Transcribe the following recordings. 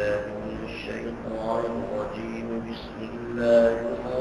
بالله من الشيطان الرجيم. بسم الله الرحمن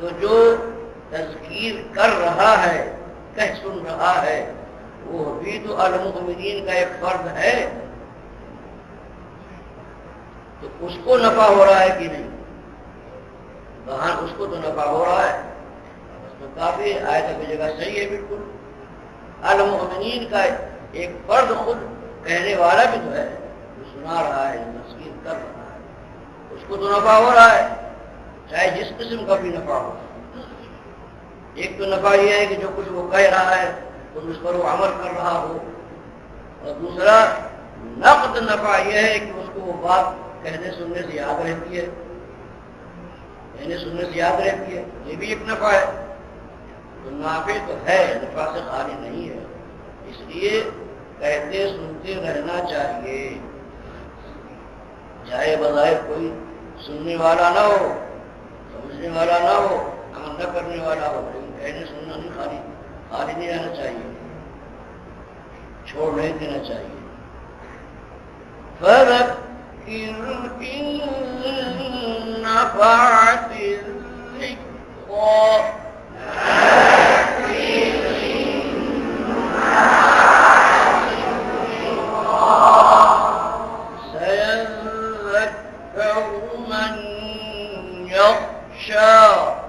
تو جو تذکیر کر رہا ہے، کہہ سن رہا ہے، وہ بھی تو المؤمنین کا ایک فرد ہے۔ تو اس کو نفع ہو رہا ہے کہ نہیں؟ وہاں اس کو تو نفع ہو رہا ہے۔ تو کافی آئے کی جگہ صحیح ہے، بالکل۔ المؤمنین کا ایک فرد خود کہنے والا بھی تو ہے، جو سنا رہا ہے تسکین کر رہا ہے، اس کو تو نفع ہو رہا ہے۔ چاہے جس قسم کا بھی نفع ہو۔ ایک تو نفع یہ ہے کہ جو کچھ وہ کہہ رہا ہے، تو اس پر وہ عمل کر رہا ہو۔ اور دوسرا، نقد نفع یہ ہے کہ اس کو وہ بات کہنے سننے سے یاد رہتی ہے۔ کہنے سننے سے یاد رہتی ہے۔ یہ بھی ایک نفع ہے۔ تو نافع تو ہے، نفع سے خالی نہیں ہے۔ اس لیے کہتے سنتے رہنا چاہیے۔ چاہے بظاہر کوئی سننے والا نہ ہو۔ سمجھنے والا نہ ہو عمل نہ کرنے والا ہو، لیکن کہنے سننا نہیں، خالی خالی نہیں رہنا چاہیے۔ چھوڑ نہیں دینا چاہیے۔ فرق نفعت سيذكر show.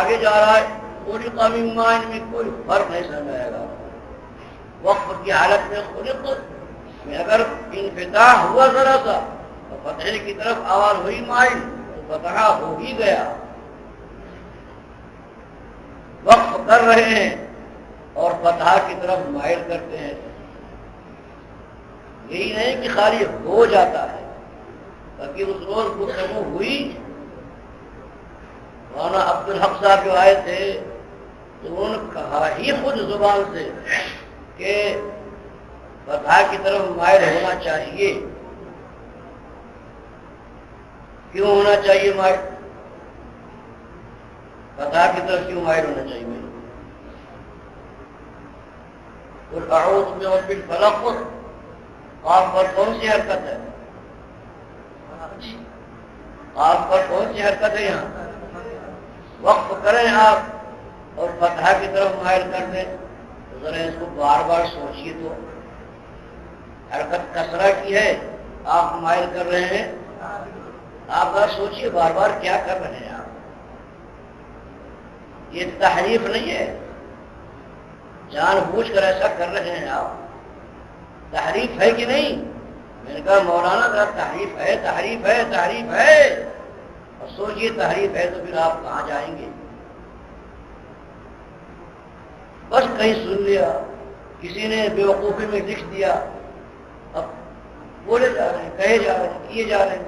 آگے جا رہا ہے خلق من مائن میں کوئی فرق نہیں سمجھ آئے گا۔ وقف کی حالت میں خلق میں اگر انفتاح ہوا ذرا سا، تو فتح کی طرف آواز ہوئی مائل، تو فتح ہو ہی گیا۔ وقف کر رہے ہیں اور فتح کی طرف مائل کرتے ہیں۔ یہی نہیں کہ خالی ہو جاتا ہے، بلکہ اس روز گفتگو ہوئی مولانا عبد الحق صاحب جو آئے تھے، تو انہوں نے کہا ہی خود زبان سے کہ فتح کی طرف مائل ہونا چاہیے۔ کیوں ہونا چاہیے مائل فتح کی طرف کیوں مائل ہونا چاہیے؟ اور اعوذ میں اور پھر فلق آپ پر کون سی حرکت ہے؟ آپ پر کون سی حرکت ہے یہاں؟ وقف کریں آپ اور فتح کی طرف مائل کر دیں، تو ذرا اس کو بار بار سوچیے تو۔ حرکت کسرا کی ہے، آپ مائل کر رہے ہیں۔ آپ بار سوچیے بار بار کیا کر رہے ہیں آپ۔ یہ تحریف نہیں ہے۔ جان بوجھ کر ایسا کر رہے ہیں آپ۔ تحریف ہے کہ نہیں؟ میں نے کہا مولانا کا تحریف ہے تحریف ہے تحریف ہے۔ اور سوچیے تحریف ہے تو پھر آپ کہاں جائیں گے؟ بس کہیں سن لیا، کسی نے بے وقوفی میں لکھ دیا، اب بولے جا رہے ہیں، کہے جا رہے ہیں، کیے جا رہے ہیں۔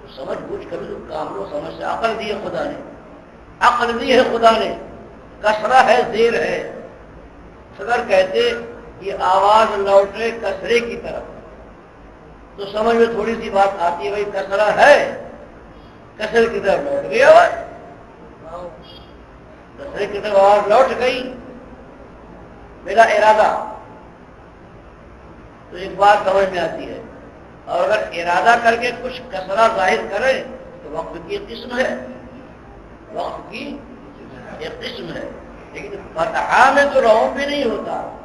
تو سمجھ بوجھ کبھی تو کام لو، سمجھ سے عقل دی ہے خدا نے۔ عقل دی ہے خدا نے۔ کسرا ہے دیر ہے۔ اگر کہتے یہ آواز لوٹے کسرے کی طرف۔ تو سمجھ میں تھوڑی سی بات آتی ہے، بھائی کسرا ہے۔ کسرے کی طرف لوٹ گئی آواز کسرے کی طرف آواز لوٹ گئی؟ میرا ارادہ، تو ایک بات سمجھ میں آتی ہے، اور اگر ارادہ کر کے کچھ کسرا ظاہر کرے، تو وقت کی قسم ہے۔ وقت کی ایک قسم ہے۔ لیکن فتحہ میں تو رو بھی نہیں ہوتا۔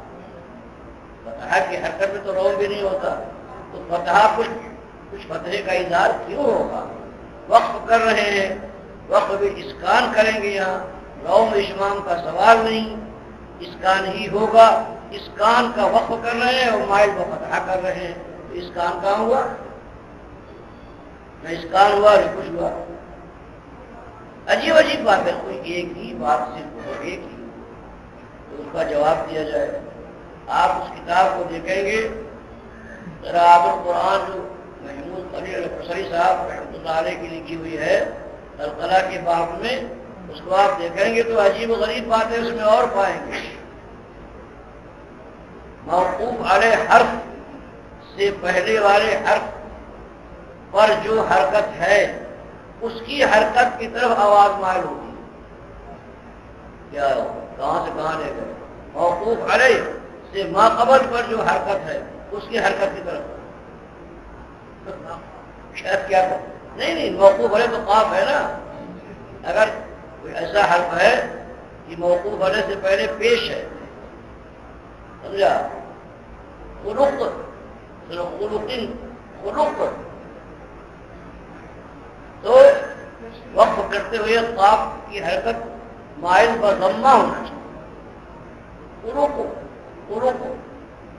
فتح کی حرکت میں تو رو بھی نہیں ہوتا۔ تو فتح کچھ کچھ فتح کا اظہار کیوں ہوگا؟ وقف کر رہے ہیں۔ وقف بھی اسکان کریں گے یہاں۔ روم اشمام کا سوال نہیں اسکان ہی ہوگا۔ اسکان کا وقف کر رہے ہیں اور مائل کو فتح کر رہے ہیں۔ تو اسکان کہاں ہوا؟ نہ اسکان ہوا، نہ کچھ ہوا۔ عجیب عجیب بات ہے، کوئی ایک ہی بات صرف ایک ہی۔ تو اس کا جواب دیا جائے۔ آپ اس کتاب کو دیکھیں گے۔ راحت القرآن جو محمود علی الفسری صاحب رحمۃ اللہ علیہ کی لکھی ہوئی ہے القلع کے باب میں۔ اس کو آپ دیکھیں گے تو عجیب و غریب باتیں اس میں اور پائیں گے۔ موقوف والے حرف سے پہلے والے حرف پر جو حرکت ہے، اس کی حرکت کی طرف آواز مائل ہوگی۔ کیا کہاں سے کہاں لے گئے؟ موقوف علیہ سے ماقبل پر جو حرکت ہے، اس کی حرکت کی طرف۔ شاید کیا نہیں نہیں، موقوف علیہ تو قاف ہے نا۔ اگر کوئی ایسا حرف ہے کہ موقوف علیہ سے پہلے پیش ہے، سمجھا؟ خلق خلقین خلق۔ تو وقف کرتے ہوئے قاف کی حرکت مائل پر ہونا چاہیے۔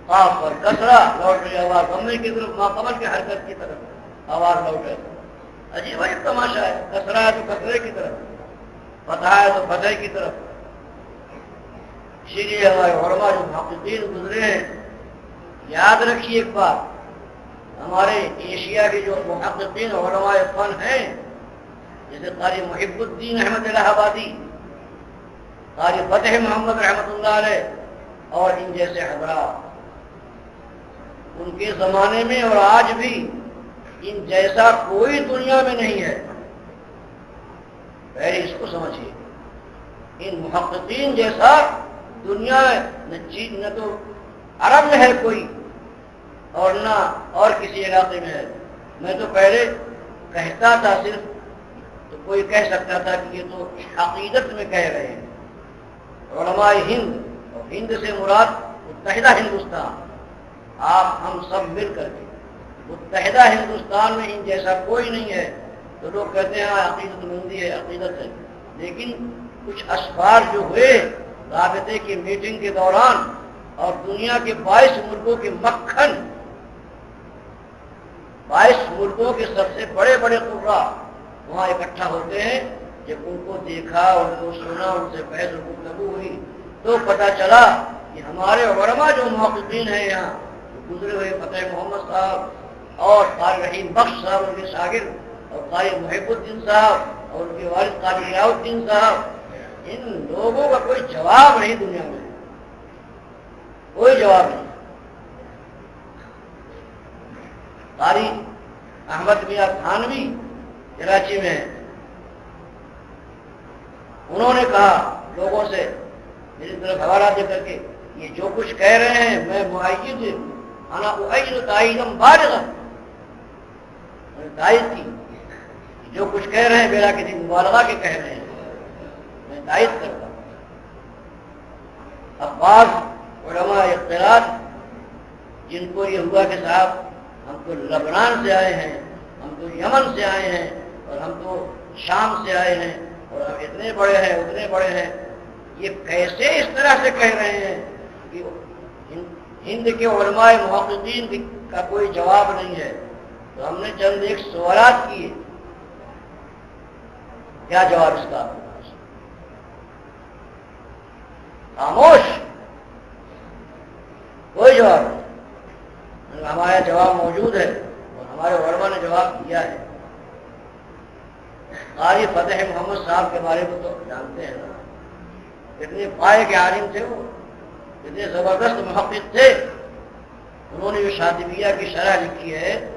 آپ پر کسرا لوٹ رہی آواز ضمے کی طرف ماقبل کی حرکت کی طرف۔ آواز لوٹ رہی عجیب بھائی تماشا ہے کسرا ہے تو کسرے کی طرف، فتح ہے تو فتح کی طرف۔ شیری ہمارے علماء جو محققین گزرے ہیں، یاد رکھیے ایک بات، ہمارے ایشیا کے جو محققین علماء فن ہیں، جیسے قاری محب الدین احمد الہ آبادی، قاری فتح محمد رحمۃ اللہ علیہ، اور ان جیسے حضرات۔ ان کے زمانے میں اور آج بھی ان جیسا کوئی دنیا میں نہیں ہے۔ پہلے اس کو سمجھیے۔ ان محققین جیسا دنیا نہ تو عرب میں ہے کوئی اور نہ اور کسی علاقے میں ہے۔ میں تو پہلے کہتا تھا صرف، تو کوئی کہہ سکتا تھا کہ یہ تو عقیدت میں کہہ رہے ہیں۔ علماء ہند اور ہند سے مراد متحدہ ہندوستان۔ آپ ہم سب مل کر کے۔ متحدہ ہندوستان میں ان جیسا کوئی نہیں ہے۔ تو لوگ کہتے ہیں عقیدت مندی ہے، عقیدت ہے۔ لیکن کچھ اسفار جو ہوئے، رابطے کی میٹنگ کے دوران اور دنیا کے بائیس ملکوں کے مکھن، بائیس ملکوں کے سب سے بڑے بڑے قرا وہاں اکٹھا ہوتے ہیں۔ جب ان کو دیکھا، ان کو سنا، ان سے بحث گفتگو ہوئی، تو پتا چلا کہ ہمارے علماء جو محققین ہیں یہاں گزرے ہوئے فتح محمد صاحب اور قاری رحیم بخش صاحب ان کے شاگرد اور قاری محب الدین صاحب اور ان کے والد قاری الدین صاحب، ان لوگوں کا کوئی جواب نہیں دنیا میں۔ کوئی جواب نہیں۔ قاری احمد میاں تھانوی کراچی میں انہوں نے کہا، لوگوں سے میری طرف حوالہ دے کر کے، یہ جو کچھ کہہ رہے ہیں، میں معیت انا اؤید تائیدم بالغا. تائید کی. جو کچھ کہہ رہے ہیں میرا کسی مبالغہ کے کہہ رہے ہیں. میں تائید کرتا ہوں. اب علماء اختلاط، جن کو یہ ہوا کہ صاحب ہم تو لبنان سے آئے ہیں، ہم تو یمن سے آئے ہیں اور ہم تو شام سے آئے ہیں اور ہم اتنے بڑے ہیں، اتنے بڑے ہیں، یہ کیسے اس طرح سے کہہ رہے ہیں ہند کے علماء محققین کا کوئی جواب نہیں ہے۔ تو ہم نے چند ایک سوالات کیے۔ کیا جواب اس کا؟ خاموش؟ کوئی جواب نہیں۔ ہمارا جواب موجود ہے اور ہمارے علماء نے جواب دیا ہے۔ قاری فتح محمد صاحب کے بارے میں تو جانتے ہیں۔ اتنے پائے کے عالم تھے وہ۔ اتنے زبردست محقق تھے، انہوں نے جو شادبیہ کی شرح لکھی ہے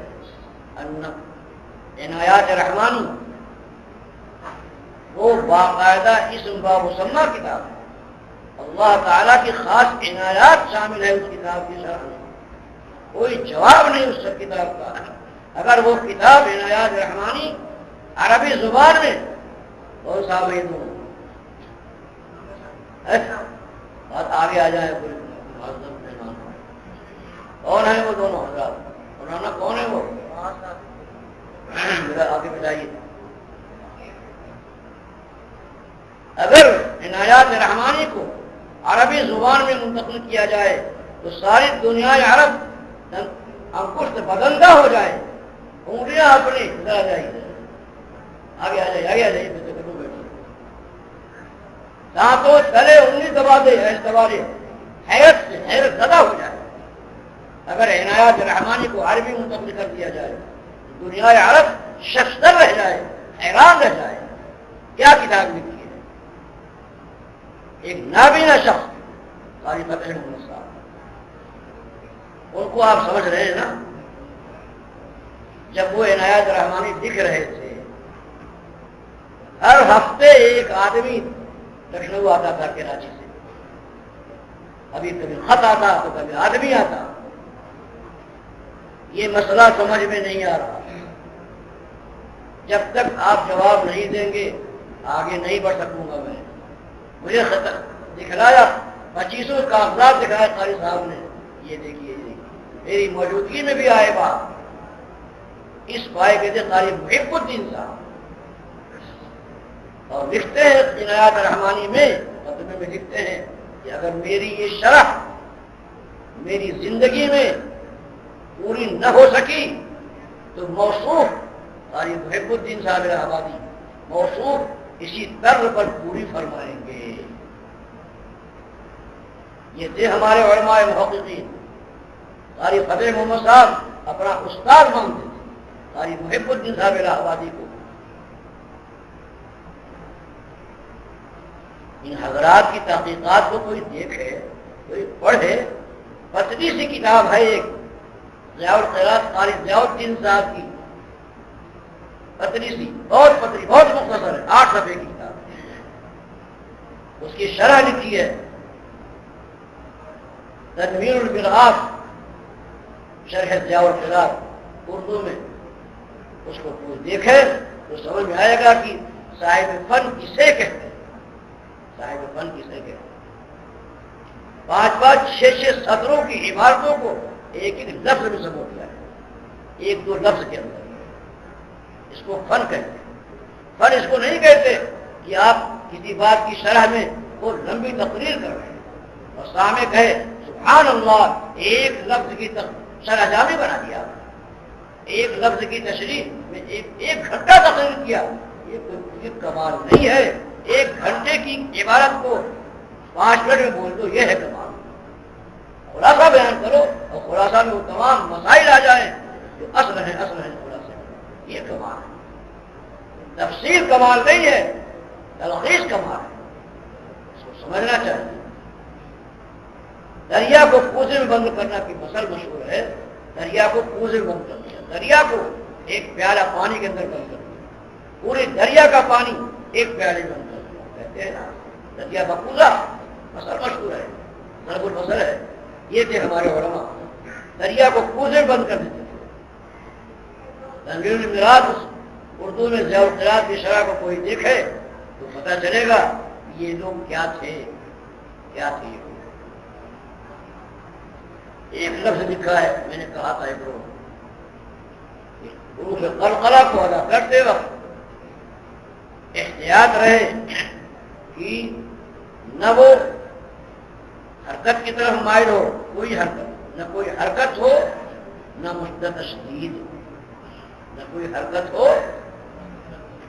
عنایات رحمانی وہ باقاعدہ اس بابسمہ کتاب اللہ تعالیٰ کی خاص عنایات شامل ہے اس کتاب کی شرح میں۔ کوئی جواب نہیں اس کتاب کا۔ اگر وہ کتاب عنایات رحمانی عربی زبان میں بہت سا دوں بات آگے آ جائے کون ہے وہ دونوں حضرات؟ مولانا کون ہے وہ؟ میرا آگے بتائیے۔ اگر عنایات رحمانی کو عربی زبان میں منتقل کیا جائے، تو ساری دنیا عرب انکشت بدندہ ہو جائے۔ انگلیاں اپنی ذرا جائیے آگے آ جائیے، آگے آ جائیے۔ دانتوں تلے انگلی دبا دے ایس دبا دے۔ حیرت سے حیرت زدہ ہو جائے۔ اگر عنایات رحمانی کو عربی منتقل کر دیا جائے، دنیا عرب شخصر رہ جائے، حیران رہ جائے، کیا کتاب لکھی ہے؟ ایک نابینا شخص، قاری فتح محمد صاحب ان کو آپ سمجھ رہے ہیں نا؟ جب وہ عنایات رحمانی دکھ رہے تھے، ہر ہفتے ایک آدمی لکھنؤ آتا تھا کراچی سے۔ ابھی کبھی خط آتا تو کبھی آدمی آتا۔ یہ مسئلہ سمجھ میں نہیں آ رہا۔ جب تک آپ جواب نہیں دیں گے، آگے نہیں بڑھ سکوں گا میں۔ مجھے خطر دکھلایا، پچیسوں کاغذات دکھایا قاری صاحب نے۔ یہ دیکھیے جی، میری موجودگی میں بھی آئے بات۔ اس پائے کے تھے قاری محب الدین صاحب۔ اور لکھتے ہیں عنایات رحمانی میں مقدمے میں لکھتے ہیں کہ اگر میری یہ شرح میری زندگی میں پوری نہ ہو سکی، تو موصوف قاری محب الدین صاحب آبادی موصوف اسی طرز پر پوری فرمائیں گے۔ یہ تھے ہمارے علماء محققین۔ قاری فتح محمد صاحب اپنا استاد مانتے تھے قاری محب الدین صاحب الہ آبادی کو ان حضرات کی تحقیقات کو کوئی دیکھے، کوئی پڑھے۔ پتلی سی کتاب ہے ایک، ضیاء الخیرات، قاری ضیاء الدین صاحب کی۔ پتلی سی، بہت پتلی بہت مختصر ہے، آٹھ صفحے کی کتاب۔ اس کی شرح لکھی ہے، تنویر البراف، شرح ضیاء الخیرات، اردو میں۔ اس کو کوئی دیکھے تو سمجھ میں آئے گا کہ صاحب فن کسے کہتے ہیں؟ صاحب فن کسے کہتے پانچ پانچ چھ چھ سطروں کی عمارتوں کو ایک ایک لفظ میں سمو دیا ہے۔ ایک دو لفظ کے اندر۔ اس کو فن کہتے ہیں۔ فن اس کو نہیں کہتے کہ آپ کسی بات کی شرح میں وہ لمبی تقریر کر رہے ہیں۔ اور سامنے کہے، سبحان اللہ، ایک لفظ کی شرح جامع بنا دیا۔ ایک لفظ کی تشریح میں ایک ایک گھنٹہ تقریر کیا۔ یہ کوئی کمال نہیں ہے۔ ایک گھنٹے کی عبارت کو پانچ منٹ میں بول دو، یہ ہے کمال خلاصہ بیان کرو اور خلاصہ میں وہ تمام مسائل آ جائیں جو اصل ہیں اصل ہیں خلاصے۔ یہ کمال ہے۔ تفصیل کمال نہیں ہے، تلخیص کمال ہے۔ اس کو سمجھنا چاہیے۔ دریا کو پوزے میں بند کرنا کی مسل مشہور ہے۔ دریا کو پوزے میں بند کر دیا۔ دریا کو ایک پیالہ پانی کے اندر بند کر دیا۔ پورے دریا کا پانی ایک پیالے میں بند کہتے ہیں نا دریا بکوزا مسل مشہور ہے ضرب المسل ہے۔ یہ تھے ہمارے علماء۔ دریا کو پوزے میں بند کر دیتے تھے۔ تنویر میراث، اردو میں ضیاء القرات کی شرح کو کوئی دیکھے تو پتہ چلے گا یہ لوگ کیا تھے کیا تھے یہ ایک لفظ لکھا ہے، میں نے کہا تھا ایک روح قلقلہ کو ادا کرتے وقت احتیاط رہے۔ کہ نہ وہ حرکت کی طرف مائل ہو، کوئی حرکت، نہ کوئی حرکت ہو، نہ مشدت تشدید۔ نہ کوئی حرکت ہو،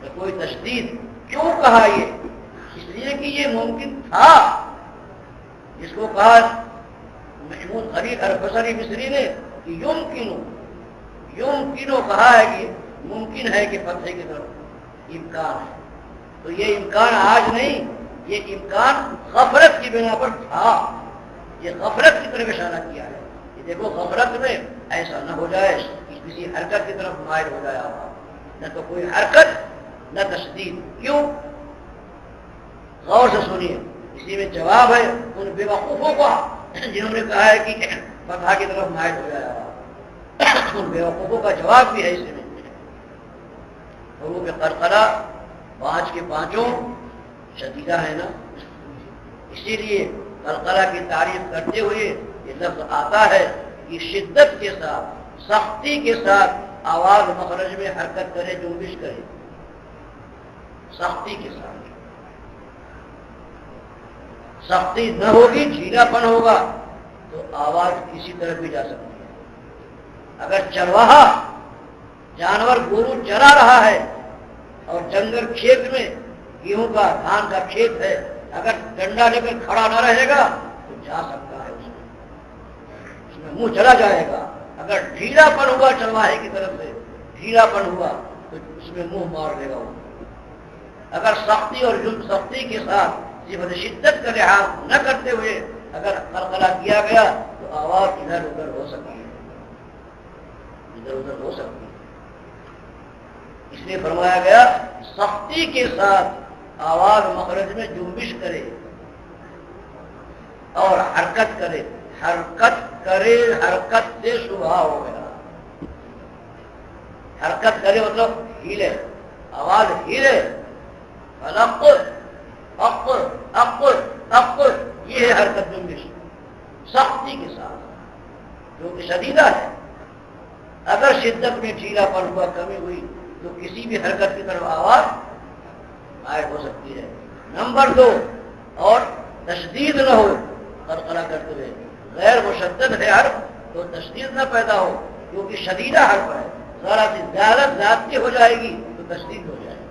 نہ کوئی تشدید۔ کیوں کہا یہ؟ اس لیے کہ یہ ممکن تھا۔ جس کو کہا محمود خلیق البصری مصری نے کہ یوم کنو یوم کنو کہا ہے کہ ممکن ہے کہ فتح کی طرف امکان ہے۔ تو یہ امکان آج نہیں یہ امکان غفرت کی بنا پر تھا۔ یہ غفرت کی طرف اشارہ کیا ہے۔ یہ دیکھو غفرت میں ایسا نہ ہو جائے کہ کسی حرکت کی طرف مائل ہو جائے نہ تو کوئی حرکت، نہ تشدید کیوں؟ غور سے سنیے۔ اسی میں جواب ہے ان بے وقوفوں کا، جنہوں نے کہا ہے کہ فتح کی طرف مائل ہو جائے ان بے وقوفوں کا جواب بھی ہے اس میں۔ حروف قرقرہ پانچ کے پانچوں شدیدہ ہے نا؟ اسی لیے قلقلہ کی تعریف کرتے ہوئے یہ لفظ آتا ہے کہ شدت کے ساتھ، سختی کے ساتھ آواز مخرج میں حرکت کرے جنبش کرے۔ سختی کے ساتھ۔ سختی نہ ہوگی، جھیلا پن ہوگا تو آواز کسی طرف بھی جا سکتی ہے۔ اگر چرواہا جانور گورو چرا رہا ہے اور جنگل کھیت میں گیہوں کا دھان کا کھیت ہے، اگر ڈنڈا لے کر کھڑا نہ رہے گا تو جا سکتا ہے اس میں۔ اس میں منہ چلا جائے گا۔ اگر ڈھیلا پن ہوا چلواہے کی طرف سے، ڈھیلا پن ہوا تو اس میں منہ مار لے گا وہ۔ اگر سختی اور سختی کے ساتھ صفت شدت کا لحاظ نہ کرتے ہوئے اگر قلقلہ کیا گیا تو آواز ادھر ادھر ہو سکتی ہے۔ ادھر ادھر ہو سکتی ہے۔ اس لیے فرمایا گیا، سختی کے ساتھ آواز مخرج میں جنبش کرے اور حرکت کرے حرکت کرے، حرکت سے شبہ ہو گیا۔ حرکت کرے مطلب ہیلے آواز ہیلے یہ ہے حرکت جنبش۔ سختی کے ساتھ، جو کہ شدیدہ ہے۔ اگر شدت میں ڈھیلا پن ہوا، کمی ہوئی، تو کسی بھی حرکت کی طرف آواز غائب ہو سکتی ہے۔ نمبر دو، اور تشدید نہ ہو قرقرہ کرتے ہوئے غیر مشدد ہے حرف تو تشدید نہ پیدا ہو، کیونکہ شدیدہ حرف ہے۔ ذرا سی زیادہ زیادتی ہو جائے گی، تو تشدید ہو جائے گی۔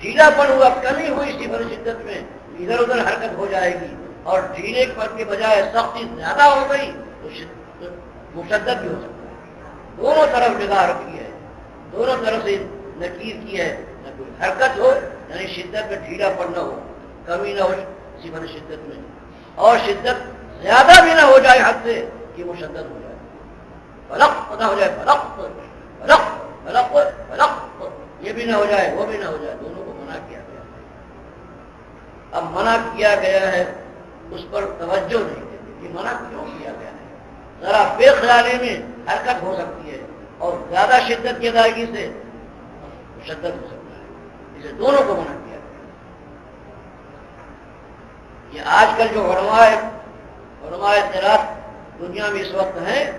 ڈھیلا پن ہوا، کمی ہوئی اسی بڑی شدت میں ادھر ادھر حرکت ہو جائے گی۔ اور ڈھیلے پر کے بجائے سختی زیادہ ہو گئی، تو مشدت بھی ہو سکتا ہے۔ دونوں طرف جگہ رکھی ہے۔ دونوں طرف سے نکیر کی ہے۔ نہ کوئی حرکت ہو یعنی شدت میں ڈھیلا پڑنا ہو، کمی نہ ہو اسی شدت میں۔ اور شدت زیادہ بھی نہ ہو جائے حد سے کہ وہ شدت ہو جائے۔ فلق نہ ہو جائے، فلق فلق فلق فلق، یہ بھی نہ ہو جائے، وہ بھی نہ ہو جائے، دونوں کو منع کیا گیا۔ اب منع کیا گیا ہے، اس پر توجہ نہیں دیتے کہ منع کیوں کیا گیا ہے۔ ذرا بے خیالی میں حرکت ہو سکتی ہے اور زیادہ شدت کی ادائیگی سے شدت ہو سکتا ہے۔ اسے دونوں کو منع کیا گیا یہ آج کل جو علماء علماء اطلاعات دنیا میں اس وقت ہیں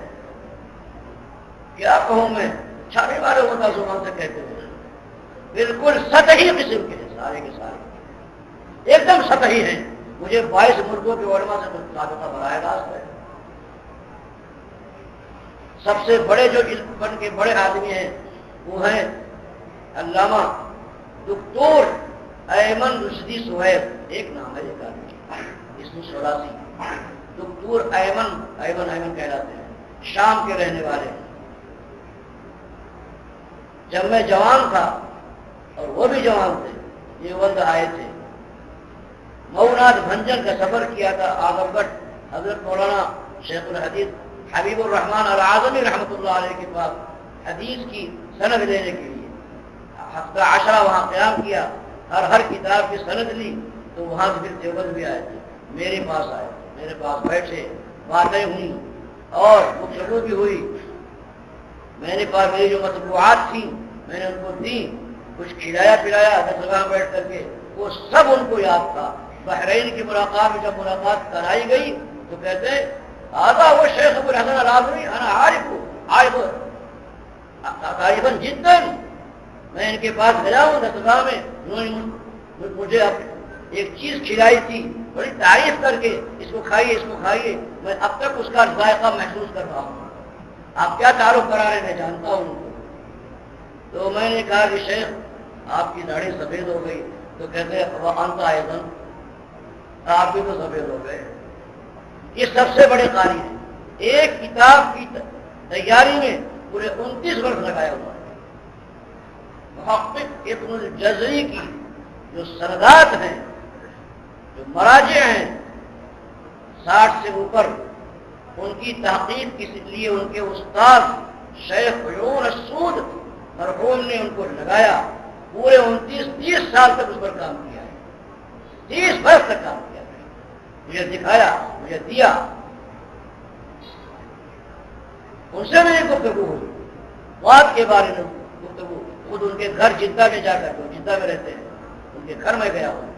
کیا کہوں میں چھاپے والے ہوتا زبان سے کہتے ہیں۔ بالکل سطحی قسم کے ہیں، سارے کے سارے۔ ایک دم سطحی ہیں۔ مجھے بائیس ملکوں کے علماء سے رابطہ براہ راست ہے۔ سب سے بڑے جو بن کے بڑے آدمی ہیں، وہ ہیں علامہ دکتور ایمن رشدی سہیب ایک نام ہے ایک آدمی۔ اس میں سوراسی دکتور ایمن ایمن ایمن کہلاتے ہیں۔ شام کے رہنے والے۔ جب میں جوان تھا، اور وہ بھی جوان تھے، یہ وقت آئے تھے۔ مئوناتھ بھنجن کا سفر کیا تھا آگم گڑھ حضرت مولانا شیخ الحدیث حبیب الرحمان العظمی رحمۃ اللہ علیہ کے پاس، حدیث کی سند لینے کے لیے۔ ہفتہ عشرہ وہاں قیام کیا ہر ہر کتاب کی سند لی، تو وہاں پھر دیوبند بھی آئے۔ تھے میرے پاس آئے، میرے پاس بیٹھے، باتیں ہوئیں، اور گفتگو بھی ہوئی۔ میں نے پاس میری جو مطبوعات تھیں، میں نے ان کو دی کچھ کھلایا پلایا، دس وہاں بیٹھ کر کے۔ وہ سب ان کو یاد تھا۔ بحرین کی ملاقات میں جب ملاقات کرائی گئی، تو کہتے ہیں آگا وہ شیخ ابو الحسن العظمی انا عارف عارف، عارفا جدا۔ میں ان کے پاس گیا ہوں دسگاہ میں، انہوں نے مجھے ایک چیز کھلائی تھی، بڑی تعریف کر کے، اس کو کھائیے، اس کو کھائیے، میں اب تک اس کا ذائقہ محسوس کر رہا ہوں۔ آپ کیا تعارف کرا رہے میں جانتا ہوں؟ تو میں نے کہا کہ شیخ، آپ کی داڑھی سفید ہو گئی۔ تو کہتے وہ آنتا ہے آپ بھی تو سفید ہو گئے۔ یہ سب سے بڑے قاری ہیں۔ ایک کتاب کی تیاری میں پورے انتیس برس لگایا ہوا ہے۔ محقق ابن الجزری کی جو سردات ہیں، جو مراجع ہیں، ساٹھ سے اوپر، ان کی تحقیق کے لیے ان کے استاد شیخ عیون السود مرحوم نے ان کو لگایا، پورے انتیس، تیس سال تک اس پر کام کیا ہے۔ تیس برس تک کام کیا مجھے دکھایا، مجھے دیا۔ ان سے میری گفتگو ہوئی۔ بات کے بارے میں گفتگو۔ خود ان کے گھر جدہ میں جا کر کے جدہ میں رہتے ہیں۔ ان کے گھر میں گیا ہوں۔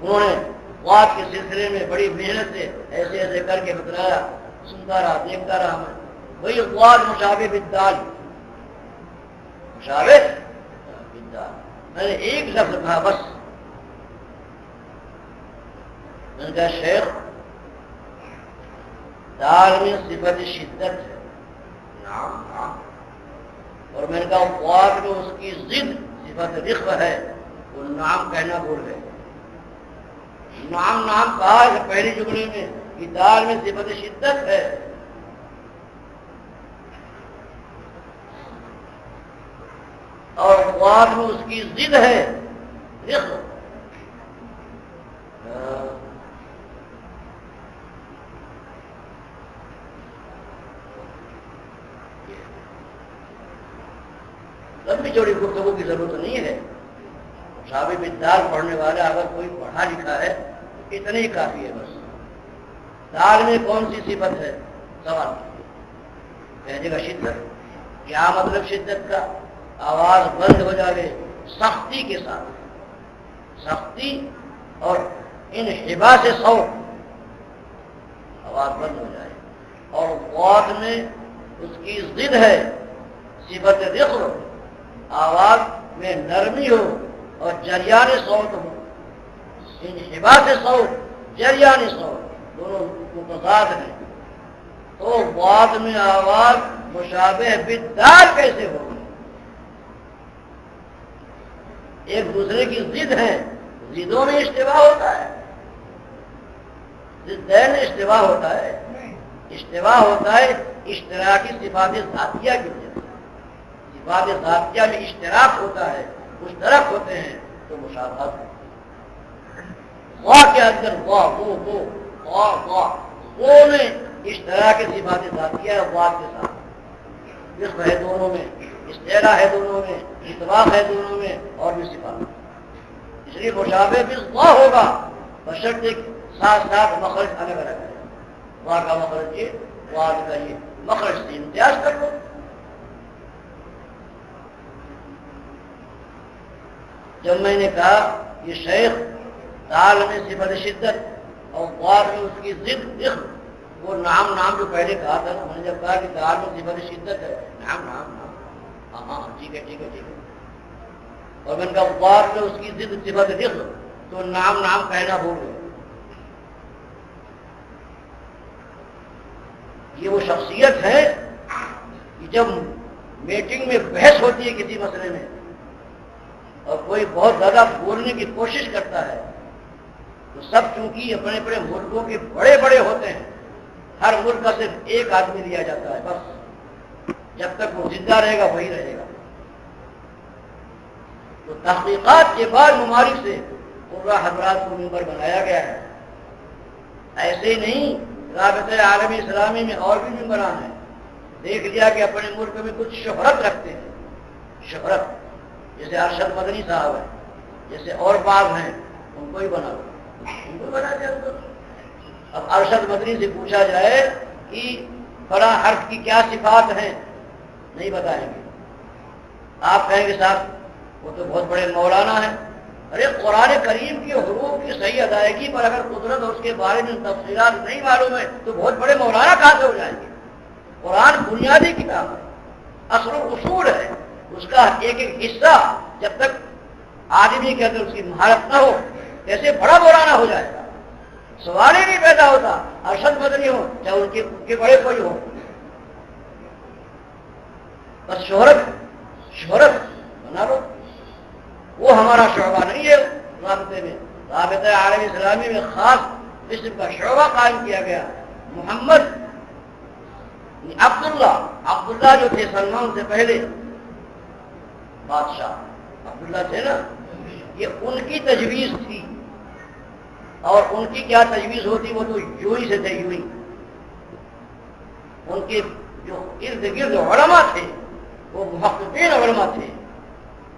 انہوں نے بات کے سلسلے میں بڑی محنت سے ایسے ایسے کر کے بتلایا، سنتا رہا، دیکھتا رہا میں۔ وہی واد مشابہ بدال مشابہ بدال میں نے ایک لفظ کہا بس۔ ان کا شیخ، دال میں صفت شدت ہے۔ نام نام اور میں نے کہا خواب جو اس کی ضد صفت رخ ہے، وہ نام کہنا بھول گئے۔ نام نام کہا ہے پہلی جملے میں کتاب میں صفت شدت ہے۔ اور خواب میں اس کی ضد ہے رخ لمبی چوڑی گفتگو کی ضرورت نہیں ہے۔ ثابت دال پڑھنے والا اگر کوئی پڑھا لکھا ہے، اتنی ہی کافی ہے بس۔ دال میں کون سی صفت ہے؟ سوال۔ کہنے کا شدت۔ کیا مطلب شدت کا؟ آواز بند ہو جائے، سختی کے ساتھ۔ سختی اور ان حبا سے سو آواز بند ہو جائے۔ اور واد میں اس کی ضد ہے، صفت رخر آواز میں نرمی ہو اور جریان سوت ہو۔ ان حبا سے سو جریان سوت دونوں متضاد ہیں۔ تو بعد میں آواز مشابہ بدار کیسے ہوگی؟ ایک دوسرے کی ضد ہے ضدوں میں اشتباہ ہوتا ہے۔ ضدین اشتباہ ہوتا ہے۔ اشتباہ ہوتا ہے اشتراکی صفات ذاتیہ کی وجہ سے صفات ذاتیہ میں اشتراک ہوتا ہے، مشترک ہوتے ہیں، تو مشابہت واہ کے اندر، واہ وہ وہ واہ واہ وہ میں اشتراک صفات ذاتیہ ہے، واہ کے ساتھ۔ جسم ہے دونوں میں استعرا ہے دونوں میں اتباق ہے دونوں میں، اور بھی صفات۔ اس لیے مشابہ بھی واہ ہوگا، بشرط ساتھ ساتھ مخرج الگ الگ ہے۔ وہاں کا مخرج یہ وہاں کا یہ۔ مخرج سے امتیاز کر لو۔ جب میں نے کہا یہ شیخ تال میں صفت شدت اور غار میں اس کی ضد عقد وہ نام نام جو پہلے کہا تھا نا، میں نے جب کہا کہ تال میں صفت شدت ہے، نام نام نام ہاں ہاں ٹھیک ہے ٹھیک ہے ٹھیک ہے۔ اور میں نے کہا غار میں اس کی ضد صفت عقد تو نام نام کہنا بھول گئے۔ یہ وہ شخصیت ہے کہ جب میٹنگ میں بحث ہوتی ہے کسی مسئلے میں اور کوئی بہت زیادہ بولنے کی کوشش کرتا ہے، تو سب چونکہ اپنے اپنے ملکوں کے بڑے بڑے ہوتے ہیں، ہر ملک کا صرف ایک آدمی لیا جاتا ہے، بس۔ جب تک وہ زندہ رہے گا، وہی رہے گا۔ تو تحقیقات کے بعد ممالک سے پورا حضرات کو ممبر بنایا گیا ہے۔ ایسے ہی نہیں، رابطہ عالمی اسلامی میں اور بھی ممبران ہیں۔ دیکھ لیا کہ اپنے ملک میں کچھ شہرت رکھتے ہیں۔ شہرت۔ جیسے ارشد مدنی صاحب ہے جیسے اور بعض ہیں، ان کو ہی بنا ان کو بنا دیا اب ارشد مدنی سے پوچھا جائے کہ بڑا حرف کی کیا صفات ہیں؟ نہیں بتائیں گے۔ آپ کہیں گے، صاحب، وہ تو بہت بڑے مولانا ہیں۔ ارے، قرآن کریم کی حروف کی صحیح ادائیگی پر اگر قدرت اور اس کے بارے میں تفصیلات نہیں معلوم ہے تو بہت بڑے مولانا کہاں سے ہو جائیں گے؟ قرآن بنیادی کتاب ہے، اصل و اصول ہے۔ اس کا ایک ایک حصہ جب تک آدمی کے اندر اس کی مہارت نہ ہو کیسے بڑا مولانا ہو جائے گا۔ سوال ہی نہیں پیدا ہوتا، ارشد مدنی ہو چاہے ان کے بڑے کوئی ہو بس شہرت شہرت بنا لو۔ وہ ہمارا شعبہ نہیں ہے۔ رابطے میں، رابطہ عالم اسلامی میں خاص قسم کا شعبہ قائم کیا گیا۔ محمد، عبداللہ عبداللہ جو تھے سلمان سے پہلے بادشاہ عبداللہ تھے نا، یہ ان کی تجویز تھی۔ اور ان کی کیا تجویز ہوتی؟ وہ تو یوں ہی سے تھے، یوں ہی۔ ان کے جو ارد گرد علماء تھے، وہ محققین علماء تھے۔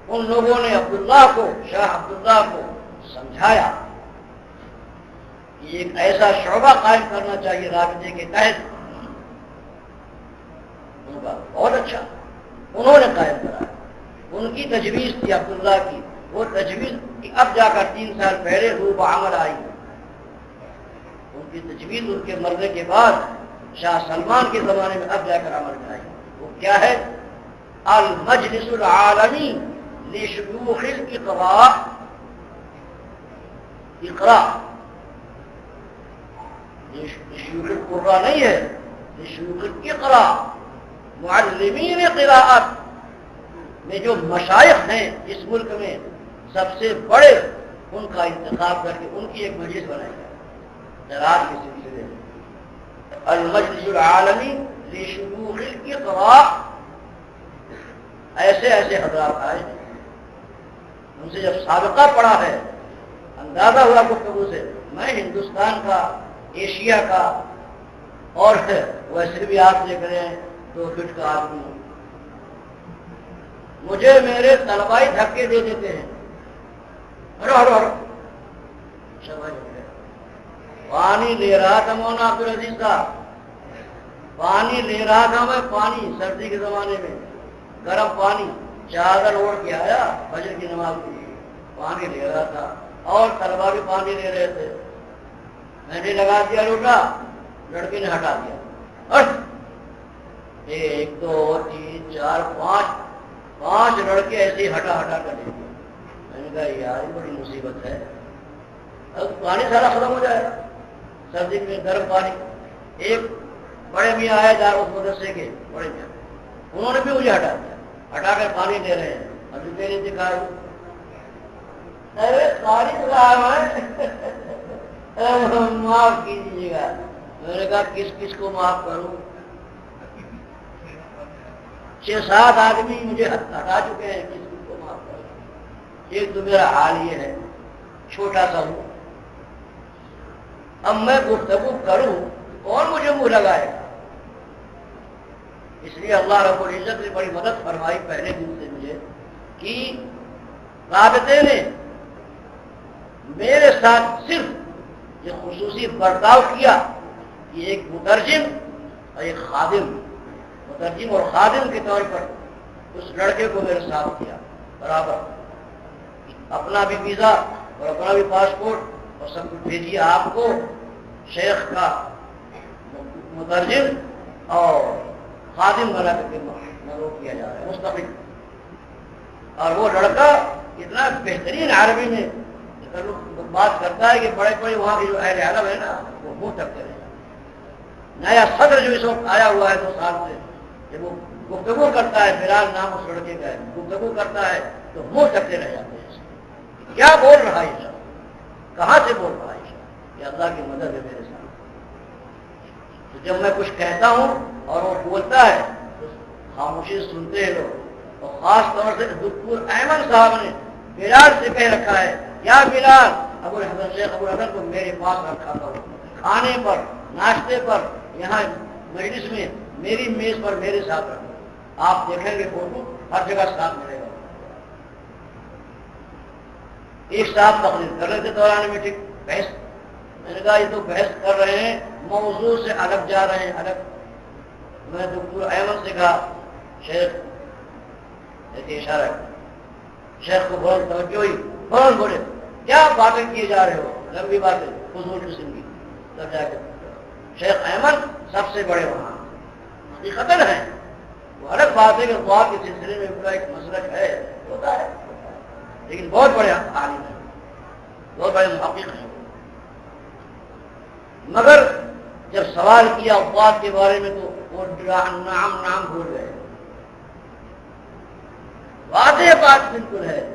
ان لوگوں نے عبداللہ کو، شاہ عبداللہ کو سمجھایا۔ کہ ایک ایسا شعبہ قائم کرنا چاہیے رابطے کے تحت۔ ان کا بہت اچھا۔ انہوں نے قائم کرایا۔ ان کی تجویز تھی عبداللہ کی، وہ تجویز اب جا کر تین سال پہلے روب عمل آئی۔ ان کی تجویز ان کے مرنے کے بعد شاہ سلمان کے زمانے میں اب جا کر عمل میں آئی۔ وہ کیا ہے؟ المجلس العالمی لشیوخ الاقراء۔ اقراء۔ لشیوخ القراء نہیں ہے، لشیوخ الاقراء۔ معلمین قراءت۔ میں جو مشائق ہیں اس ملک میں سب سے بڑے ان کا انتخاب کر کے ان کی ایک مجلس بنائی جائے۔ زراعت کے سلسلے میں۔ المجلس العالمی لشیوخ الاقراء ایسے ایسے حضرات آئے۔ ان سے جب سابقہ پڑا ہے، اندازہ ہوا گفتگو سے، میں ہندوستان کا، ایشیا کا، اور ویسے بھی آپ دیکھ رہے ہیں دو فٹ کا آدمی ہوں مجھے میرے طلبائی دھکے دے دیتے ہیں۔ پانی لے رہا تھا مونا عبد العزیز کا پانی لے رہا تھا میں پانی سردی کے زمانے میں۔ گرم پانی، چادر اوڑھ کے آیا بجر کی نماز کے لیے۔ پانی لے رہا تھا۔ اور طلبا بھی پانی لے رہے تھے۔ میں نے لگا دیا، لوٹا۔ لڑکے نے ہٹا دیا۔ ایک، دو، تین، چار، پانچ۔ پانچ لڑکے ایسے ہٹا ہٹا کر دے۔ میں نے کہا، یار بڑی مصیبت ہے۔ اب پانی سارا ختم ہو جائے۔ گا سردی میں گرم پانی۔ ایک بڑے میاں آئے جا اس مدرسے کے، بڑے میاں۔ انہوں نے بھی مجھے ہٹا دیا۔ ہٹا کر پانی دے رہے ہیں۔ ابھی میری دکھائی ارے، پانی معاف کیجیے گا۔ میں نے کہا، کس کس کو معاف کروں؟ چھ سات آدمی مجھے ہٹا چکے ہیں کس کو معاف کروں ایک تو میرا حال یہ ہے، چھوٹا سا ہوں۔ اب میں گفتگو کروں کون مجھے منہ لگائے گا؟ اس لیے اللہ رب العزت نے بڑی مدد فرمائی پہلے دن سے مجھے کہ رابطے نے میرے ساتھ صرف یہ خصوصی برتاؤ کیا کہ ایک مترجم اور ایک خادم مترجم اور خادم کے طور پر اس لڑکے کو میرے ساتھ کیا۔ برابر۔ اپنا بھی ویزا اور اپنا بھی پاسپورٹ اور سب کچھ بھیجیے آپ کو۔ شیخ کا مترجم اور خادم بنا کر کے مروع کیا جا رہا ہے۔ مستقل۔ اور وہ لڑکا اتنا بہترین عربی میں بات کرتا ہے کہ بڑے بڑے وہاں کے جو اہل عالم ہے نا، وہ منہ تکتے رہے۔ نیا صدر جو اس وقت آیا ہوا ہے دو سال سے جب وہ گفتگو کرتا ہے، بلال نام اس لڑکے کا ہے، گفتگو کرتا ہے تو منہ تکتے رہ جاتے ہیں۔ کیا بول رہا ہے سب؟ کہاں سے بول رہا ہے سب؟ کہ اللہ کی مدد ہے میرے ساتھ۔ تو جب میں کچھ کہتا ہوں اور وہ بولتا ہے، تو خاموشی سنتے ہیں لوگ۔ اور خاص طور سے دکھپور احمد صاحب نے بلال سے کہہ رکھا ہے کیا بلال، ابو الحسن شیخ، ابو الحسن کو میرے پاس رکھا تھا کھانے پر، ناشتے پر، یہاں مجلس میں میری میز پر میرے ساتھ رکھو۔ آپ دیکھیں گے فوٹو، ہر جگہ ساتھ ملے گا۔ ایک ساتھ تقریر کر رہے تھے دوران میں ٹھیک بحث۔ میں نے کہا، یہ تو بحث کر رہے ہیں، موضوع سے الگ جا رہے ہیں، الگ۔ میں ڈاکٹر احمد سے کہا، شیخ ایسے اشارہ۔ شیخ کو بہت توجہ ہوئی۔ بہت بولے۔ کیا باتیں کیے جا رہے ہو؟ لمبی باتیں فضول قسم کی تب جا کے۔ شیخ احمد سب سے بڑے وہاں۔ حقیقت ہے۔ وہ الگ بات ہے کہ دعا کے سلسلے میں ان کا ایک مسلک ہے، ہوتا ہے۔ لیکن بہت بڑے عالم ہیں۔ بہت بڑے محقق ہیں۔ مگر جب سوال کیا افواد کے بارے میں تو وہ نام نام بھول گئے۔ واضح بات بالکل ہے۔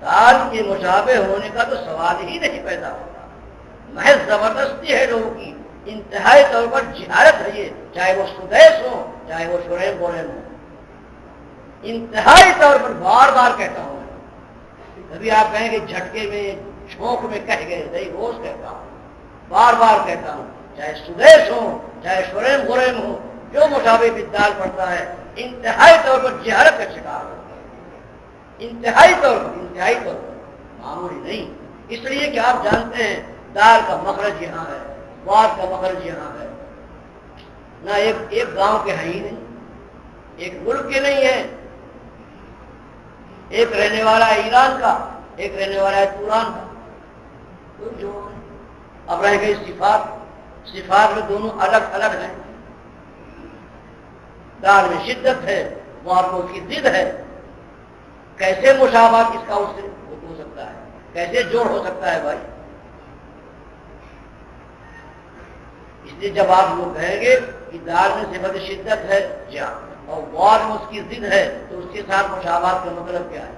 دال کے مشابہ ہونے کا تو سوال ہی نہیں پیدا ہوتا۔ محض زبردستی ہے لوگوں کی۔ انتہائی طور پر جہارت ہے یہ، چاہے وہ سدیش ہو چاہے وہ شریم بورین ہو انتہائی طور پر بار بار کہتا ہوں کبھی آپ کہیں کہ جھٹکے میں چھونک میں کہہ گئے نہیں روز کہتا۔ ہوں بار بار کہتا ہوں، چاہے سدیش ہو چاہے شریم بورین ہو جو مشابہ بدال پڑتا ہے، انتہائی طور پر جہارت کا شکار ہو انتہائی طور پر، انتہائی طور پر، معمولی نہیں۔ اس لیے کہ آپ جانتے ہیں، دال کا مخرج یہاں ہے۔ واد کا مخرج یہاں ہے۔ نہ ایک ایک گاؤں کے ہیں ہی نہیں، ایک ملک کے نہیں ہے ایک رہنے والا ہے ایران کا، ایک رہنے والا ہے توران کا۔ جو اب رہ گئی صفات صفات میں دونوں الگ الگ ہیں۔ دال میں شدت ہے وہاں کو کی ضد ہے۔ کیسے مشابہت اس کا اس سے ہو سکتا ہے؟ کیسے جوڑ ہو سکتا ہے بھائی؟ اس لیے جب آپ لوگ کہیں گے کہ دار میں صفت شدت ہے، جا. اور وار میں اس کی ضد ہے، تو اس کے ساتھ مشابہت کا مطلب کیا ہے؟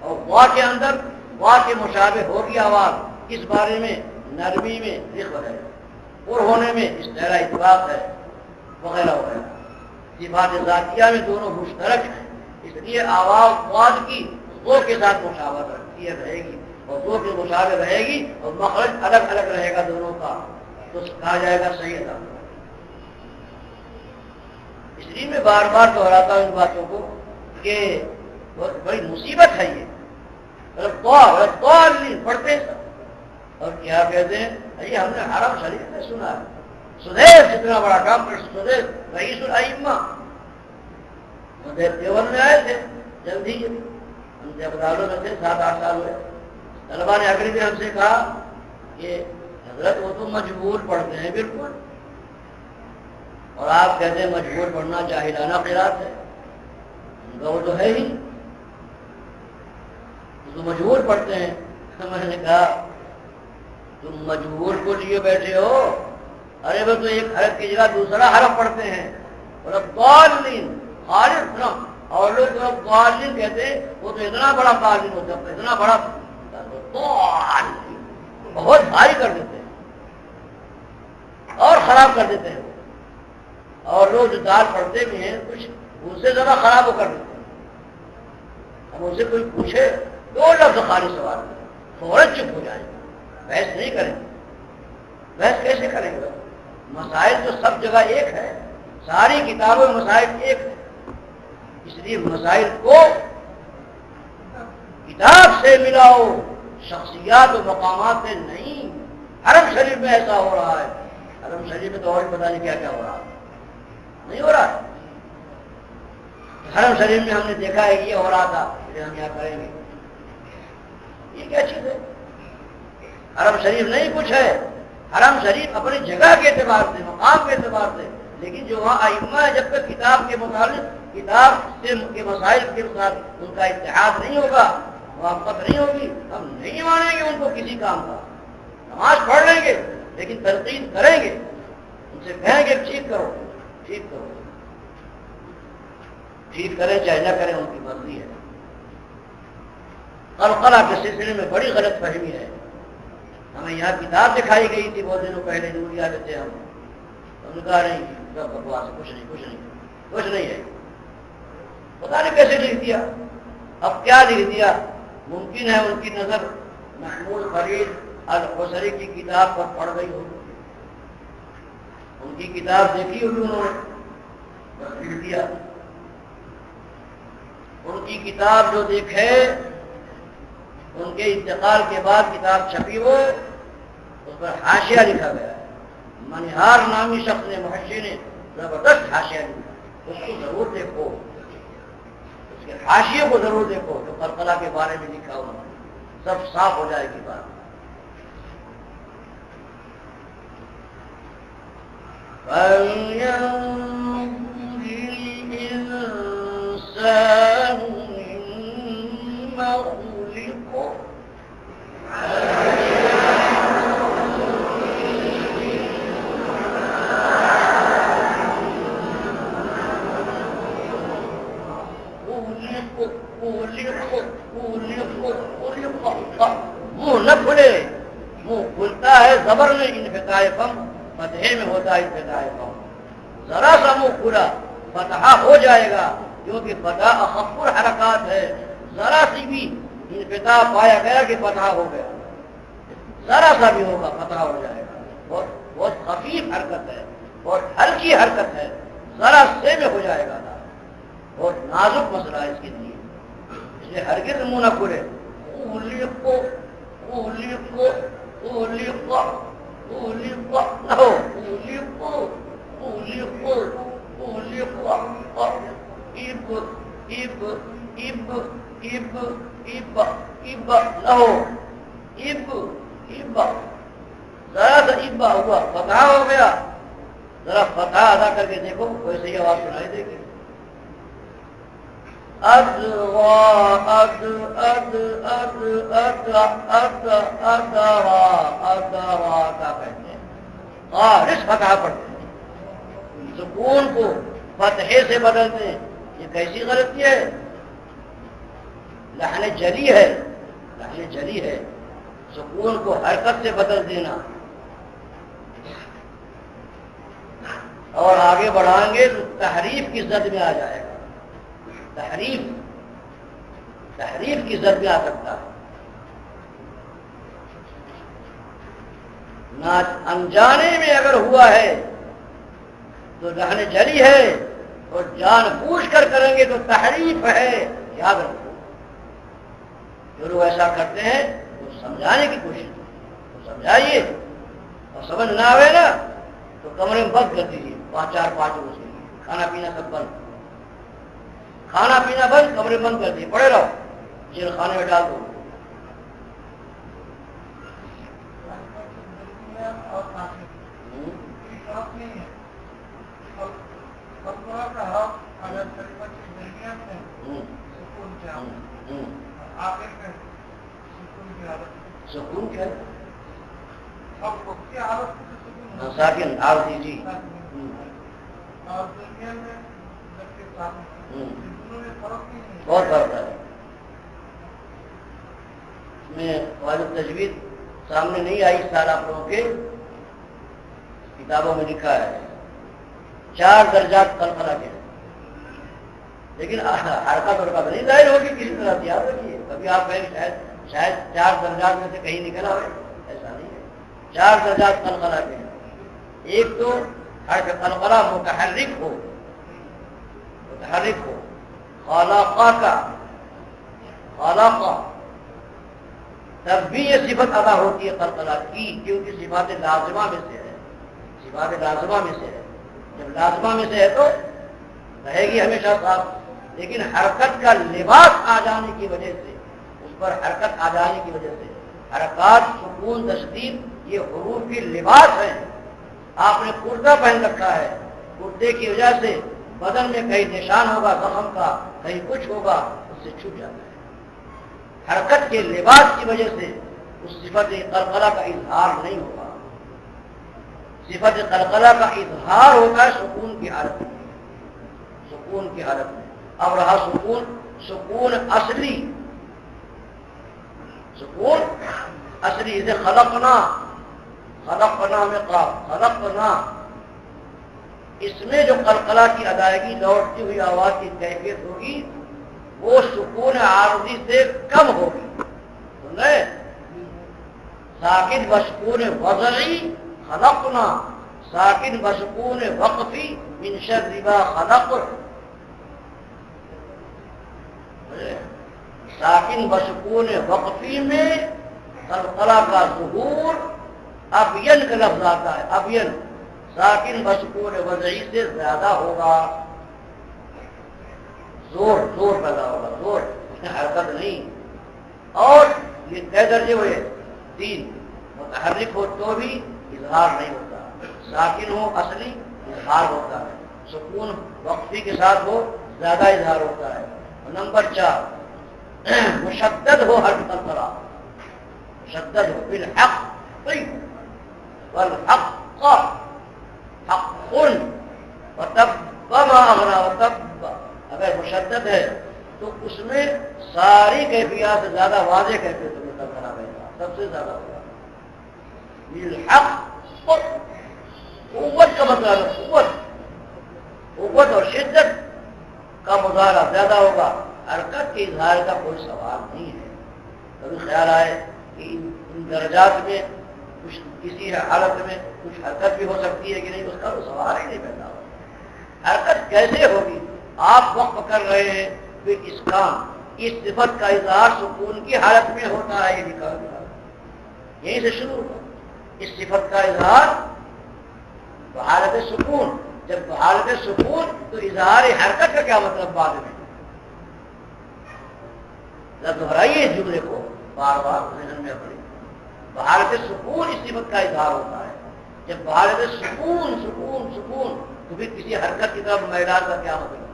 اور وا کے اندر وا کے مشابہ ہوگی آواز، اس بارے میں نرمی میں ذکر ہے، اور ہونے میں اس طرح اتفاق ہے، وغیرہ وغیرہ. صفات ذاتیہ میں دونوں مشترک ہیں، اس لیے آواز واد کی دو کے ساتھ مشاورت رکھتی ہے، رہے گی، اور دو کے مشاور رہے گی، اور مخرج الگ الگ رہے گا دونوں کا۔ تو کہا جائے گا صحیح ادا تھا اس لیے میں بار بار دہراتا ہوں ان باتوں کو کہ بہت بڑی مصیبت ہے یہ۔ پڑھتے اور کیا کہتے ہیں؟ ارے ہم نے حرم شریف میں سنا ہے۔ سدیش جتنا بڑا کام کر سدیش رئیس الائمہ۔ دیوبند میں آئے تھے جلدی ہم دیوتالوں میں تھے، سات آٹھ سال ہوئے۔ طلبا نے اگلی بھی ہم سے کہا کہ حضرت وہ تو مجبور پڑھتے ہیں، بالکل۔ اور آپ کہتے ہیں مجبور پڑھنا چاہیے قرات ہے۔ وہ تو ہے ہی۔ تو مجبور پڑھتے ہیں۔ میں نے کہا، تم مجبور کو لیے بیٹھے ہو؟ ارے وہ تو ایک حرف کی جگہ دوسرا حرف پڑھتے ہیں۔ اور اب خالص اور لوگ جو قالین کہتے ہیں، وہ تو اتنا بڑا قالین ہوتا ہے، اتنا بڑا۔ بہت بھاری کر دیتے ہیں۔ اور خراب کر دیتے ہیں اور لوگ جو دال پڑھتے بھی ہیں، کچھ اس سے زیادہ خراب ہو کر دیتے ہیں۔ اب اسے کوئی پوچھے دو لفظ خالی سوال فوراً چپ ہو جائے۔ بحث نہیں کریں گے۔ بحث کیسے کریں گے؟ مسائل تو سب جگہ ایک ہے۔ ساری کتابوں میں مسائل ایک ہے اس لیے مسائل کو کتاب سے ملاؤ، شخصیات و مقامات سے نہیں۔ حرم شریف میں ایسا ہو رہا ہے۔ حرم شریف میں تو اور پتا نہیں کیا کیا ہو رہا نہیں ہو رہا۔ حرم شریف میں ہم نے دیکھا ہے یہ ہو رہا تھا ہم یہاں کریں گے۔ یہ کیا چیز ہے؟ حرم شریف نہیں کچھ ہے۔ حرم شریف اپنی جگہ کے اعتبار سے، مقام کے اعتبار سے۔ لیکن جو وہاں ائمہ ہے جب تک کتاب کے متعلق، کتاب سے کے مسائل کے ساتھ ان کا اتحاد نہیں ہوگا موافقت نہیں ہوگی، ہم نہیں مانیں گے ان کو کسی کام کا۔ نماز پڑھ لیں گے۔ لیکن تنقید کریں گے، ان سے کہیں گے ٹھیک کرو ٹھیک کرو۔ ٹھیک کریں چاہے نہ کریں، ان کی مرضی ہے۔ قلقلہ کے سلسلے میں بڑی غلط فہمی ہے۔ ہمیں یہاں کتاب دکھائی گئی تھی بہت دنوں پہلے دوریا دیتے ہم۔ ہم نے کہا نہیں، سب بکواس کچھ نہیں کچھ نہیں کچھ نہیں ہے۔ پتا نہیں کیسے لکھ دیا۔ اب کیا لکھ دیا؟ ممکن ہے ان کی نظر محمود فرید الحسری کی کتاب پر پڑ گئی ہو۔ ان کی کتاب دیکھی ہوگی انہوں نے؟ بس لکھ دیا۔ ان کی کتاب جو دیکھے، ان کے انتقال کے بعد کتاب چھپی ہو اس پر حاشیہ لکھا گیا۔ منہار نامی شخص نے، محشی نے زبردست حاشیہ لکھا۔ اس کو ضرور دیکھو۔ اس کے حاشیے کو ضرور دیکھو جو کربلا کے بارے میں لکھا ہوا سب صاف ہو جائے گی بات۔ فلينظر الإنسان مما خلق مو نفلے مو کھلتا ہے زبر میں انفتاح فم فتح میں ہوتا ہے انفتاح فم ذرا سا منہ کھلا فتح ہو جائے گا کیونکہ فتح اخبر حرکات ہے۔ ذرا سی بھی انفتاح پایا گیا کہ فتح ہو گیا۔ ذرا سا بھی ہوگا، فتح ہو جائے گا۔ بہت بہت خفیف حرکت ہے بہت ہلکی حرکت ہے۔ ذرا سے میں ہو جائے گا بہت نازک مسئلہ ہے اس کے لیے۔ اس لیے ہرگز منہ نہ کھلے ذرا سا ابا ہوا فتح ہو گیا ذرا فتح ادا کر کے دیکھو ویسے ہی آواز سنائی دے گی فتح پڑھتے ہیں سکون کو فتحے سے بدلتے ہیں یہ کیسی غلطی ہے لہن جلی ہے لہن جلی ہے سکون کو حرکت سے بدل دینا اور آگے بڑھائیں گے تو تحریف کی زد میں آ جائے گا۔ تحریف تحریف کی زد آ سکتا ہے۔ نہ انجانے میں اگر ہوا ہے تو رہنے جلی ہے اور جان بوجھ کر کریں گے تو تحریف ہے۔ یاد رکھو جو لوگ ایسا کرتے ہیں، وہ سمجھانے کی کوشش کریں سمجھائیے۔ اور سمجھ نہ آئے نا، تو کمرے میں بند کر دیجیے پانچ چار پانچ روز کے لیے کھانا پینا سب بند۔ کھانا پینا بند کمرے بند کر دیے پڑے رہو۔ جن کھانے میں ڈال دو۔ سکون کیا؟ ساکن آرتی ڈال دیجیے بہت فرق ہے۔ میں والد تجویز سامنے نہیں آئی سال آپ لوگوں کے۔ کتابوں میں لکھا ہے۔ چار درجات کل کے۔ لیکن حرکت ورکت نہیں ظاہر ہوگی کسی طرح، یاد رکھیے۔ کبھی آپ کہیں شاید شاید چار درجات میں سے کہیں نکلا ہوئے، ایسا نہیں ہے۔ چار درجات کل کے۔ ایک تو ہر قلقلہ متحرک ہو۔ متحرک ہو۔ خلاقہ کا خلاقہ تب بھی یہ صفت ادا ہوتی ہے قلقلہ کی، کیونکہ صفات لازمہ میں سے ہے۔ صفات لازمہ میں سے ہے۔ جب لازمہ میں سے ہے تو رہے گی ہمیشہ صاف۔ لیکن حرکت کا لباس آ جانے کی وجہ سے، اس پر حرکت آ جانے کی وجہ سے، حرکات، سکون، تشدید، یہ حروف کی لباس ہے آپ نے کرتا پہن رکھا ہے۔ کرتے کی وجہ سے بدن میں کہیں نشان ہوگا، زخم کا کہیں کچھ ہوگا، اس سے چھپ جاتا ہے۔ حرکت کے لباس کی وجہ سے اس صفت قلقلہ کا اظہار نہیں ہوگا۔ صفت قلقلہ کا اظہار ہوگا سکون کی حالت میں۔ سکون کی حالت میں۔ اب رہا سکون سکون اصلی۔ سکون اصلی، اسے خلقنا خلقنا میں قاب خلقنا۔ اس میں جو قلقلہ کی ادائیگی لوٹتی ہوئی آواز کی کیفیت ہوگی، وہ سکون عارضی سے کم ہوگی۔ سن رہے ساکن بسکون وضعی خلقنا، ساکن بسکون وقفی من شر ربا خلق ساکن بسکون وقفی میں قلقلہ کا ظہور ابین کا لفظ آتا ہے، ابین۔ ساکن بسکون وضعی سے زیادہ ہوگا۔ زور زور پیدا ہوگا، زور، اس میں حرکت نہیں۔ اور یہ طے درجے ہوئے؟ تین۔ متحرک ہو تو بھی اظہار نہیں ہوتا۔ ساکن ہو اصلی اظہار ہوتا ہے۔ سکون وقفی کے ساتھ ہو زیادہ اظہار ہوتا ہے۔ نمبر چار، مشدد ہو ہر طرح مشدد ہو، بالحق والحق حق وتب وما اغرا وتب۔ اگر مشدد ہے تو اس میں ساری کیفیات زیادہ واضح کیفیت میں تب کرا رہے گا۔ سب سے زیادہ ہوگا بالحق قوت کا مطلب ہے قوت۔ قوت اور شدت کا مظاہرہ زیادہ ہوگا۔ حرکت کے اظہار کا کوئی سوال نہیں ہے۔ کبھی خیال آئے کہ ان درجات میں، کچھ کسی حالت میں کچھ حرکت بھی ہو سکتی ہے کہ نہیں، اس کا تو سوال ہی نہیں پیدا ہوگا حرکت کیسے ہوگی؟ آپ وقت کر رہے ہیں کہ اس کام اس صفت کا اظہار سکون کی حالت میں ہوتا ہے، یہ لکھا گیا۔ یہیں سے شروع ہوا۔ اس صفت کا اظہار حالت سکون۔ جب حالت سکون، تو اظہار حرکت کا کیا مطلب بعد میں؟ دہرائیے اس جملے کو، بار بار ذہن میں پڑی بہارت سکون اس صفت کا اظہار ہوتا ہے۔ جب بہارت سکون سکون سکون، تو پھر کسی حرکت کی طرف میدان کا کیا مطلب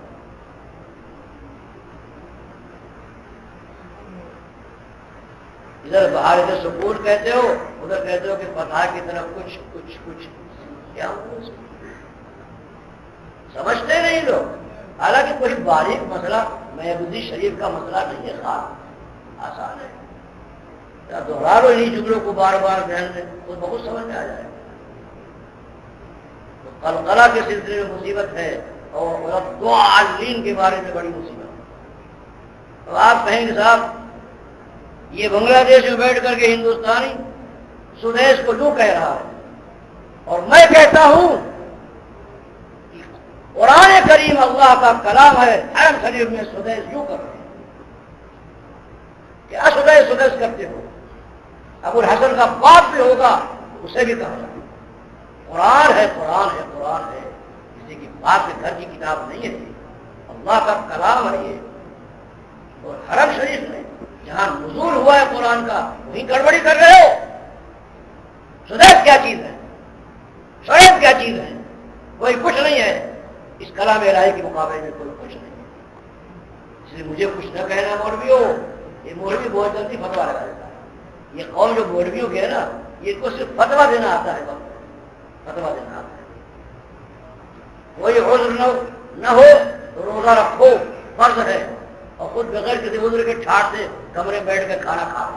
ادھر باہر ادھر سکون کہتے ہو، ادھر کہتے ہو کہ پتا کی طرف کچھ کچھ کچھ، کیا سمجھتے نہیں لوگ۔ حالانکہ کوئی باریک مسئلہ محبودی شریف کا مسئلہ نہیں ہے، خاص، آسان ہے۔ دوہرا لو انہیں جملوں کو بار بار ذہن میں وہ بہت سمجھ میں آ جائے۔ تو قلقلہ کے سلسلے میں مصیبت ہے اور دو عالین کے بارے میں بڑی مصیبت تو آپ کہیں گے صاحب، یہ بنگلہ دیش میں بیٹھ کر کے ہندوستانی سدیش کو جو کہہ رہا ہے، اور میں کہتا ہوں قرآن کریم اللہ کا کلام ہے حرم شریف میں سدیش یوں کر رہے ہیں کیا سدیش سدیش کرتے ہو۔ ابو الحسن کا باپ بھی ہوگا، اسے بھی کہا جائے۔ قرآن ہے قرآن ہے قرآن ہے۔ کسی کی باپ کے گھر کی کتاب نہیں ہے، اللہ کا کلام ہے یہ۔ اور حرم شریف میں جہاں نزول ہوا ہے قرآن کا، وہیں گڑبڑی کر رہے ہو۔ سدیش کیا چیز ہے؟ شریف کیا چیز ہے؟ کوئی کچھ نہیں ہے۔ اس کلام الہی کے مقابلے میں کوئی کچھ نہیں ہے۔ اس لیے مجھے کچھ نہ کہنا مولوی ہو یہ مولوی بہت جلدی فتوا لگا دیتا ہے۔ یہ قوم جو مولویوں کے ہے نا، یہ کو صرف فتوا دینا آتا ہے بس۔ فتوا دینا کوئی عذر نہ نہ ہو تو روزہ رکھو، فرض ہے۔ اور خود بغیر کسی عذر کے ٹھاٹ سے کمرے بیٹھ کے کھانا کھا۔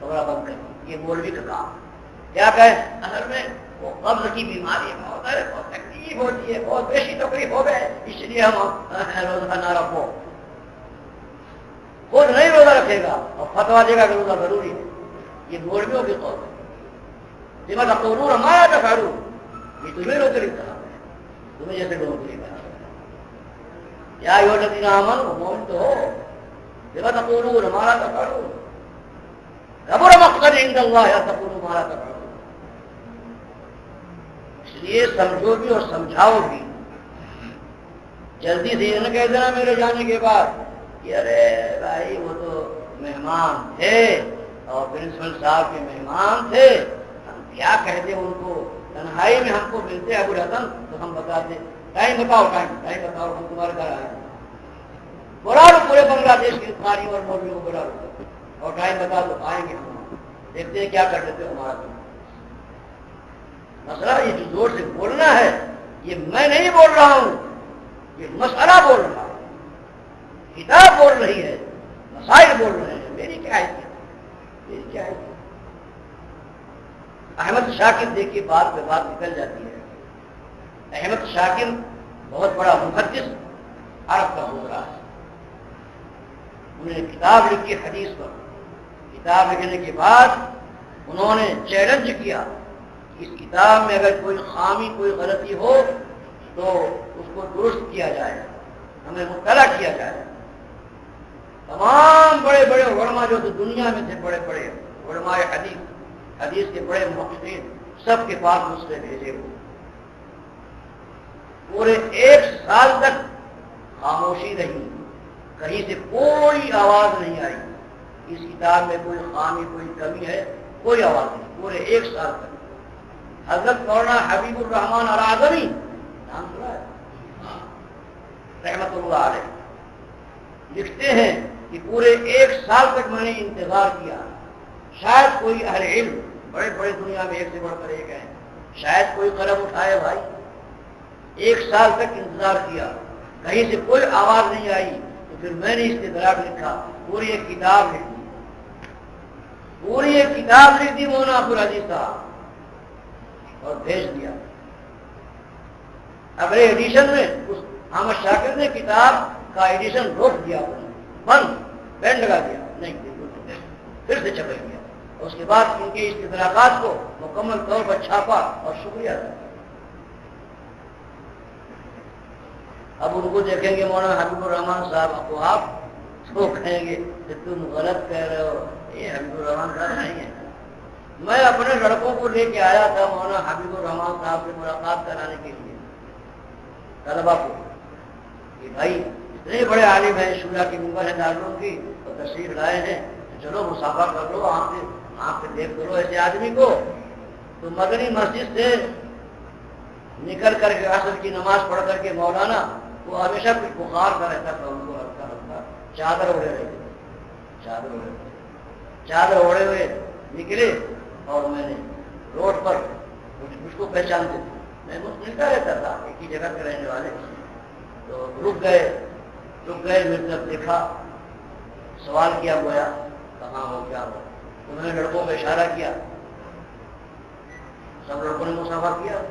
کمرہ بند کر۔ یہ مولوی کا کام کیا کہے اصل میں وہ قبض کی بیماری ہے بہت ہے، بہت تکلیف ہوتی ہے، بہت بیشی تکلیف ہو گئے۔ اس لیے ہم روزہ نہ رکھو۔ خود نہیں روزہ رکھے گا اور فتوا دے گا کہ روزہ ضروری ہے۔ یہ مولویوں کی قوم ہے جمع کا قرور ہمارا کا فیرو یہ تمہیں روک نہیں کہا تمہیں جیسے لوگ نہیں کہا یا یو لدین امن مومن تو ہو جمع کا قرور ہمارا کا فیرو مقصد عند اللہ یا تقول ہمارا کا فیرو اس لیے سمجھو بھی اور سمجھاؤ بھی جلدی سے نہ کہہ دینا میرے جانے کے بعد کہ ارے بھائی، وہ تو مہمان تھے اور پرنسپل صاحب کے مہمان تھے۔ کیا کہتے ان کو؟ تنہائی میں ہم کو ملتے ابو الحسن، تو ہم بتاتے ٹائم بتاؤ، ٹائم ٹائم بتاؤ، ہم تمہارے گھر آئے بلا لو پورے بنگلہ دیش کی تاری اور مولوی کو بلا لو۔ اور ٹائم بتا دو آئیں گے ہم۔ دیکھتے ہیں کیا کر دیتے ہو ہمارا مسئلہ یہ جو زور سے بولنا ہے، یہ میں نہیں بول رہا ہوں، یہ مسئلہ بول رہا ہوں کتاب بول رہی ہے، مسائل بول رہے ہیں۔ میری کیا ہے؟ میری کیا ہے؟ احمد شاکر دیکھیے بات پہ بات نکل جاتی ہے۔ احمد شاکر بہت بڑا محدث عرب کا ہو رہا ہے۔ انہوں نے کتاب لکھی حدیث پر۔ کتاب لکھنے کے بعد انہوں نے چیلنج کیا اس کتاب میں اگر کوئی خامی، کوئی غلطی ہو تو اس کو درست کیا جائے، ہمیں مطلع کیا جائے۔ تمام بڑے بڑے علماء جو تو دنیا میں تھے، بڑے بڑے علماء حدیث حدیث کے بڑے محسن سب کے پاس مسئلے بھیجے ہوئے۔ پورے ایک سال تک خاموشی رہی، کہیں سے کوئی آواز نہیں آئی۔ اس کتاب میں کوئی خامی، کوئی کمی ہے، کوئی آواز نہیں، پورے ایک سال تک۔ حضرت مولانا حبیب الرحمان العظمی، نام سنا ہے؟ رحمت اللہ علیہ۔ لکھتے ہیں کہ پورے ایک سال تک میں نے انتظار کیا، شاید کوئی اہل علم بڑے بڑے دنیا میں ایک سے بڑھ کر ایک ہے شاید کوئی قلم اٹھائے بھائی، ایک سال تک انتظار کیا، کہیں سے کوئی آواز نہیں آئی، تو پھر میں نے اس کے دراب لکھا، پوری ایک کتاب لکھ دی۔ پوری ایک کتاب لکھ دی مولانا عبد العزیز صاحب، اور بھیج دیا۔ اگلے ایڈیشن میں اس احمد شاکر نے کتاب کا ایڈیشن روک دیا، بند بینڈ لگا دیا۔ نہیں پھر سے چھپے گیا۔ اس کے بعد ان کے اشتراکات کو مکمل طور پر چھاپا اور شکریہ ادا اب ان کو دیکھیں گے مولانا حبیب الرحمان صاحب تو آپ تو کہیں گے کہ تم غلط کہہ رہے ہو۔ یہ حبیب الرحمان صاحب نہیں ہے میں اپنے لڑکوں کو لے کے آیا تھا مولانا حبیب الرحمان صاحب سے ملاقات کرانے کے لیے۔ طلبا کو کہ بھائی، اتنے بڑے عالم ہیں شورا کی ممبر ہے داروں کی اور تشریف لائے ہیں۔ چلو مسافر کر لو، آپ سے آپ دیکھ کرو ایسے آدمی کو، تو مدنی مسجد سے نکل کر کے اصل کی نماز پڑھ کر کے مولانا، وہ ہمیشہ کچھ بخار کا رہتا تھا، ان کو ہلکا ہلکا چادر اوڑے رہے چادر اوڑے چادر اوڑے ہوئے نکلے اور میں نے روڈ پر کچھ مجھ کو پہچانتے تھے میں مجھ ملتا رہتا تھا، ایک ہی جگہ کے رہنے والے۔ تو رک گئے رک گئے میری دیکھا، سوال کیا گویا، کہاں ہو، کیا ہو؟ انہوں نے لڑکوں کو اشارہ کیا۔ سب لڑکوں نے مسافر کیا۔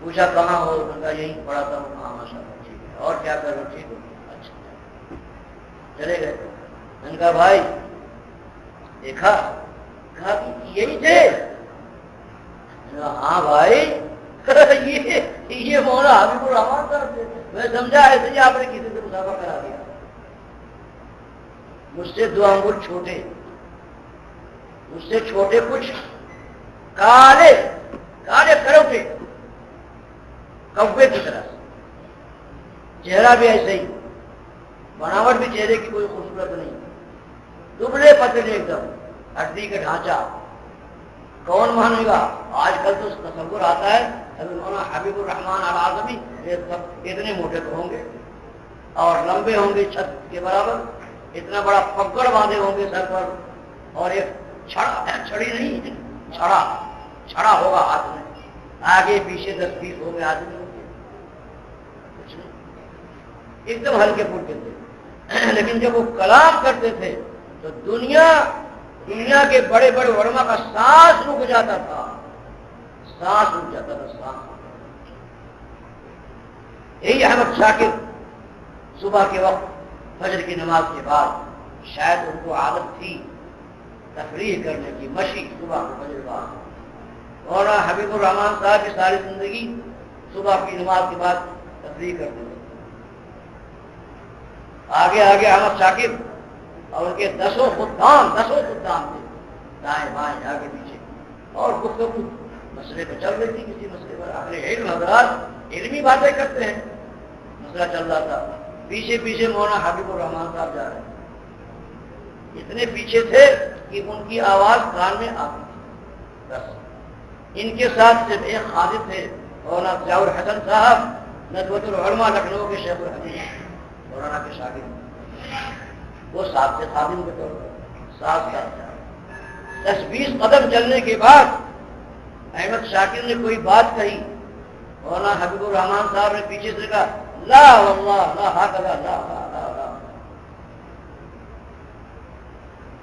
پوچھا کہاں ہو؟ کہا یہی پڑھا تھا وہ کہاں ماشاء اللہ، ٹھیک ہے۔ اور کیا کرو ٹھیک ہو۔ اچھا۔ چلے گئے۔ میں نے کہا، بھائی، دیکھا؟ کہا کہ یہی تھے۔ ہاں بھائی۔ یہ مولا حبیب الرحمان صاحب میں سمجھا ایسے ہی آپ نے کسی سے مسافہ کرا دیا۔ مجھ سے دو انگل چھوٹے۔ مجھ سے چھوٹے کچھ کالے کالے کروٹے کوے کی طرح۔ چہرہ بھی ایسے ہی۔ بناوٹ بھی چہرے کی کوئی خوبصورت نہیں۔ دبلے پتلے ایک دم۔ ہڈی کا ڈھانچہ۔ کون مانے گا آج کل تو تصور آتا ہے۔ مولانا حبیب الرحمان العظمی یہ سب اتنے موٹے تو ہوں گے اور لمبے ہوں گے چھت کے برابر اتنا بڑا پکڑ باندھے ہوں گے سر پر اور ایک چھڑا ہے چھڑی نہیں چھڑا چھڑا ہوگا ہاتھ میں آگے پیچھے دس بیس ہو گئے آدمی ہوں گے ایک دم ہلکے پھلکے تھے لیکن جب وہ کلام کرتے تھے تو دنیا دنیا کے بڑے بڑے ورما کا سانس رک جاتا تھا سانس رک جاتا تھا سانس یہی احمد شاکر صبح کے وقت فجر کی نماز کے بعد شاید ان کو عادت تھی تفریح کرنے کی، مشی صبح کو فجر بعد۔ اور حبیب الرحمان صاحب کی ساری زندگی صبح کی نماز کے بعد تفریح کرتے تھے۔ آگے آگے احمد شاکر اور ان کے دسوں خدام دسوں خدام تھے۔ دائیں بائیں، آگے پیچھے۔ اور گفتگو مسئلے پہ چل رہی تھی، کسی مسئلے پر اپنے علم، حضرات علمی باتیں کرتے ہیں۔ مسئلہ چل رہا تھا۔ پیچھے پیچھے مولانا حبیب الرحمان صاحب جا رہے ہیں۔ اتنے پیچھے تھے کہ ان کی آواز کان میں آتی تھی بس۔ ان کے ساتھ صرف ایک خادم تھے، مولانا ضیاء الحسن صاحب ندوت العلماء لکھنؤ کے شیخ الحدیث، مولانا کے شاگرد۔ وہ ساتھ سے خادم کے طور پر، ساتھ ساتھ دس بیس قدم چلنے کے بعد احمد شاکر نے کوئی بات کہی۔ مولانا حبیب الرحمان صاحب نے پیچھے سے کہا، لا واللہ، لا حاکلہ لا لا لا لا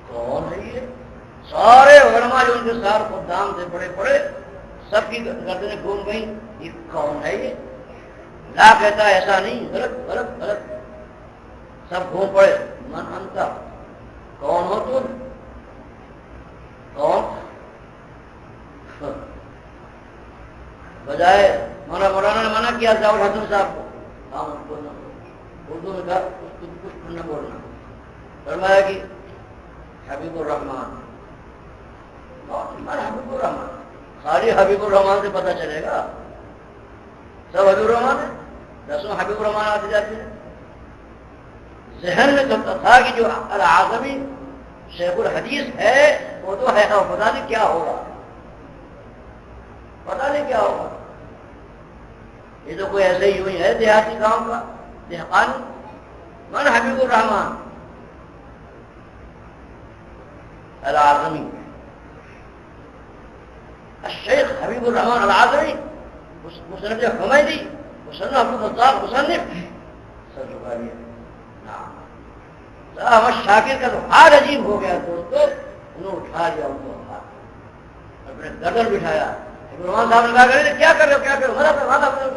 کون ہے یہ؟ سارے علماء جو ان کے سار خدام سے بڑے بڑے سب کی گردنیں گھوم گئی یہ کون ہے یہ؟ لا کہتا ایسا نہیں، غلط غلط غلط۔ سب گھوم پڑے۔ من انتا کون ہو تم؟ کون؟ بجائے مولانا مولانا نے منع کیا ضیاء الحسن صاحب کو۔ ہاں بولنا اردو میں کہا کچھ کچھ نہ بولنا۔ فرمایا کہ حبیب الرحمان حبیب الرحمان خالی حبیب الرحمان سے پتہ چلے گا۔ سب حبیب الرحمان ہے دسوں حبیب الرحمان آتے جاتے ہیں ذہن میں تو تھا کہ جو العظمی شیخ الحدیث ہے، وہ تو ہے پتا نہیں کیا ہوگا؟ پتا نہیں کیا ہوگا۔ یہ تو کوئی ایسے ہی ہوئی ہے، دیہاتی گاؤں کا دیہانی من حبیب الرحمان العظمی۔ الشیخ حبیب الرحمان العظمی۔ مصنف حمیدی۔ مصنف عبد الفتاح مصنف سر چکا لیا احمد شاکر کا تو حال عجیب ہو گیا، دوستو، انہوں اٹھا لیا ان کو اپنے گردن بٹھایا۔ رحمان صاحب نے کہا کیا کر رہے ہو؟ کیا کر رہے ہو؟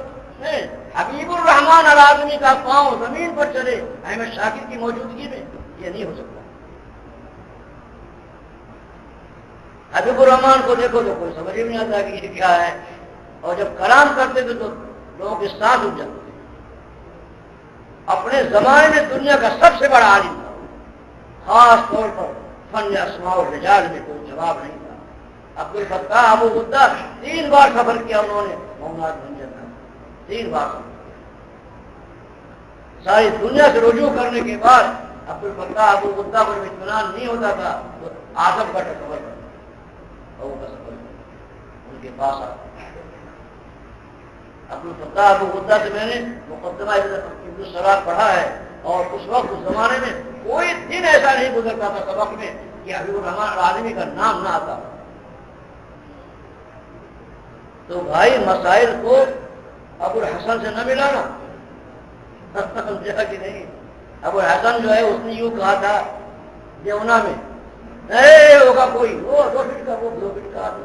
حبیب الرحمان العظمی کا پاؤں زمین پر چلے احمد شاکر کی موجودگی میں یہ نہیں ہو سکتا۔ حبیب الرحمان کو دیکھو تو کوئی سمجھ نہیں آتا کہ یہ کیا ہے۔ اور جب کلام کرتے تھے تو لوگوں کے ساتھ اٹھ جاتے تھے۔ اپنے زمانے میں دنیا کا سب سے بڑا عالم تھا۔ خاص طور پر فن اسماء و رجال میں کوئی جواب نہیں۔ عبد الفتاح ابو غدہ تین بار خبر کیا انہوں نے محمد بن جاتا تین بار۔ ساری دنیا سے رجوع کرنے کے بعد عبد الفتاح ابو غدہ پر اطمینان نہیں ہوتا تھا تو آزم کا خبر ابو کا سفر ان کے پاس عبد الفتاح ابو غدہ سے میں نے مقدمہ سراب پڑھا ہے، اور اس وقت، اس زمانے میں کوئی دن ایسا نہیں گزرتا تھا سبق میں کہ حبیب الرحمان آدمی کا نام نہ آتا۔ تو بھائی مسائل کو ابو الحسن سے نہ ملانا۔ سمجھا کہ نہیں؟ ابو الحسن جو ہے، اس نے یوں کہا تھا دیونا میں۔ نہیں ہوگا کوئی۔ وہ دو فٹ کا، وہ دو فٹ کا۔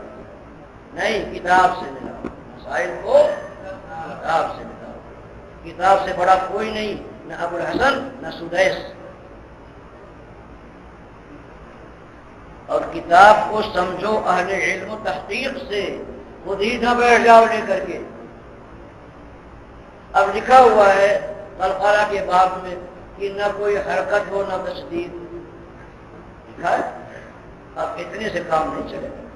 نہیں، کتاب سے ملا مسائل کو کتاب سے بتاؤ کتاب سے بڑا کوئی نہیں، نہ ابو الحسن، نہ سدیس۔ اور کتاب کو سمجھو اہل علم و تحقیق سے۔ خود ہی نہ بیٹھ جاؤ لے کر کے۔ اب لکھا ہوا ہے الخارا کے بعد میں کہ نہ کوئی حرکت ہو نہ تصدیق لکھا ہے؟ اب اتنے سے کام نہیں چلے۔ گا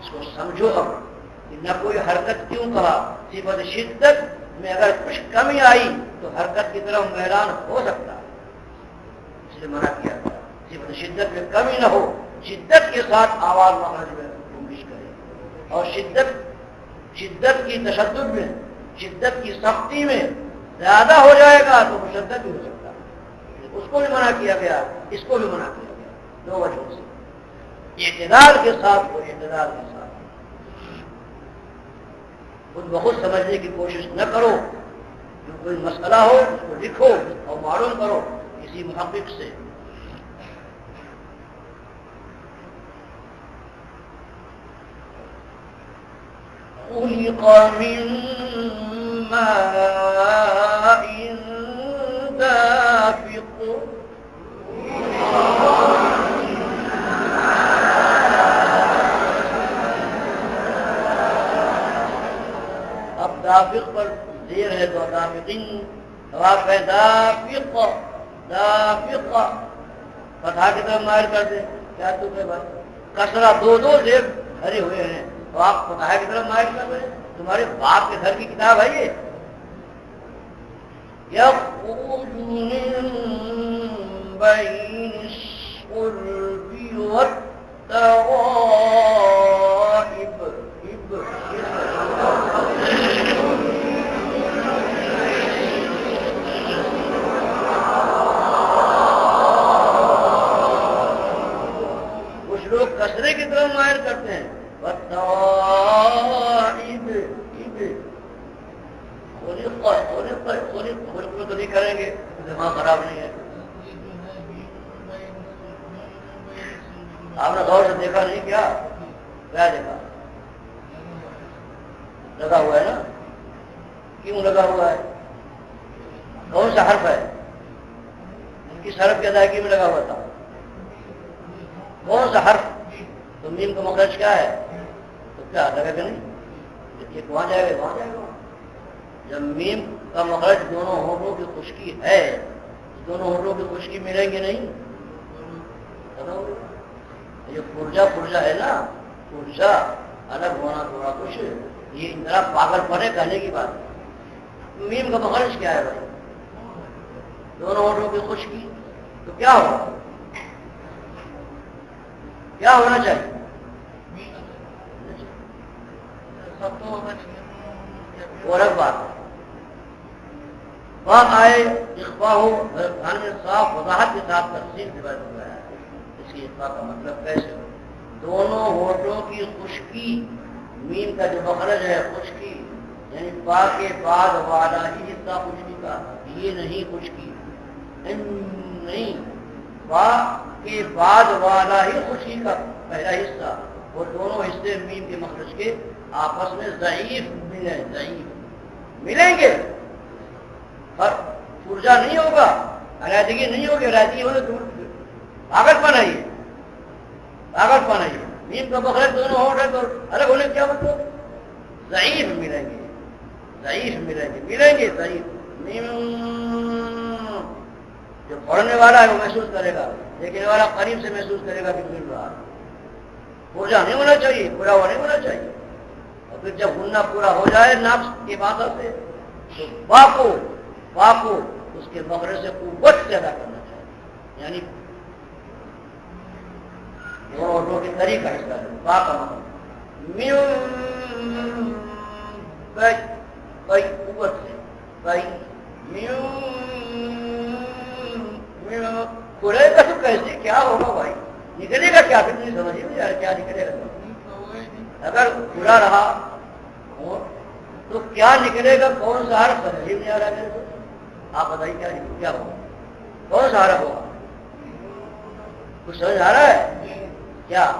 اس کو سمجھو اب کہ نہ کوئی حرکت کیوں کہا؟ صفت شدت میں اگر کچھ کمی آئی تو حرکت کی طرف میدان ہو سکتا۔ ہے اس لیے منع کیا۔ تھا صفت شدت میں کمی نہ ہو، شدت کے ساتھ آواز مخرج میں اور شدت شدت کی تشدد میں، شدت کی سختی میں زیادہ ہو جائے گا تو مشدت بھی ہو سکتا ہے۔ اس کو بھی منع کیا گیا، اس کو بھی منع کیا گیا۔ دو وجہ سے۔ اعتدال کے ساتھ وہ اعتدال کے ساتھ۔ خود بخود سمجھنے کی کوشش نہ کرو۔ جو کوئی مسئلہ ہو، اس کو لکھو اور معلوم کرو۔ کسی محقق سے۔ خلق من ماء دافق. اب دافق پر زیر ہے تو دافقین جواب ہے دافق دافق. فتح کی طرف مائر کر دے، کیا تو کہ بات؟ کسرا دو دو زیر بھرے ہوئے ہیں۔ تو آپ فتح کی طرف مائر کر رہے ہیں؟ تمہارے باپ کے گھر کی کتاب ہے یہ۔ يخرج من بين الصلب والترائب کچھ لوگ کسرے کی طرف مائر کرتے ہیں والترائب تو نہیں کریں گے، دماغ خراب نہیں ہے۔ آپ نے غور سے دیکھا نہیں کیا؟ کیا دیکھا؟ لگا ہوا ہے نا؟ کیوں لگا ہوا ہے؟ کون سا حرف ہے؟ ان کی سرف کی ادائیگی میں لگا ہوا تھا۔ کون سا حرف؟ تو میم کا مخرج کیا ہے؟ کیا لگا کہ نہیں؟ یہ وہاں جائے گا، وہاں جائے گا۔ جب میم کا مخرج دونوں ہونٹوں کی خشکی ہے۔ دونوں ہونٹوں کی خشکی ملیں گے نہیں؟ یہ پورجا پورجا ہے نا۔ پورجا الگ ہونا تھوڑا کچھ۔ یہ اتنا پاگل پنے کہنے کی بات۔ میم کا مخرج کیا ہے بھائی؟ دونوں ہونٹوں کی خشکی۔ تو کیا ہوگا؟ کیا ہونا چاہیے؟ اور ایک بات بات آئے اخبا ہو صاف وضاحت کے ساتھ تفصیل سے بیٹھ ہوا ہے۔ اس کی اخبا کا مطلب کیسے ہو دونوں ہوٹوں کی خشکی، مین کا جو مخرج ہے، خشکی یعنی با کے بعد والا ہی حصہ خشکی کا۔ یہ نہیں خشکی۔ نہیں با کے بعد والا ہی خشکی کا پہلا حصہ۔ وہ دونوں حصے مین کے مخرج کے آپس میں ضعیف، ملیں ضعیف۔ ملیں گے۔ پر پورجا نہیں ہوگا، علیحدگی نہیں ہوگی، علیحدگی ہونے تو طاقت پن ہے یہ طاقت پن ہے نیم کا بخر دونوں ہو رہے تو الگ ہونے کیا مطلب ضعیف ملیں گے۔ ضعیف ملیں گے۔ ملیں گے ضعیف۔ جو پڑھنے والا ہے وہ محسوس کرے گا دیکھنے والا قریب سے محسوس کرے گا کہ مل رہا پورجا نہیں ہونا چاہیے پورا ہوا نہیں ہونا چاہیے۔ پھر جب ہننا پورا ہو جائے نفس کی بات سے، تو باپو باپو اس کے مغرے سے قوت پیدا کرنا چاہیے۔ یعنی کے طریقہ مطلب۔ قوت سے۔ کئی کھلے گا تو کیسے؟ کیا ہوگا بھائی؟ نکلے گا کیا؟ پھر نہیں سمجھ نہیں آ کیا نکلے گا؟ اگر کھلا رہا تو کیا نکلے گا؟ کون سا حرف؟ سمجھ نہیں آ رہا میرے کو۔ آپ بتائیے کیا کیا ہوگا؟ کون سا حرف ہوگا؟ کچھ سمجھ آ رہا ہے؟ کیا؟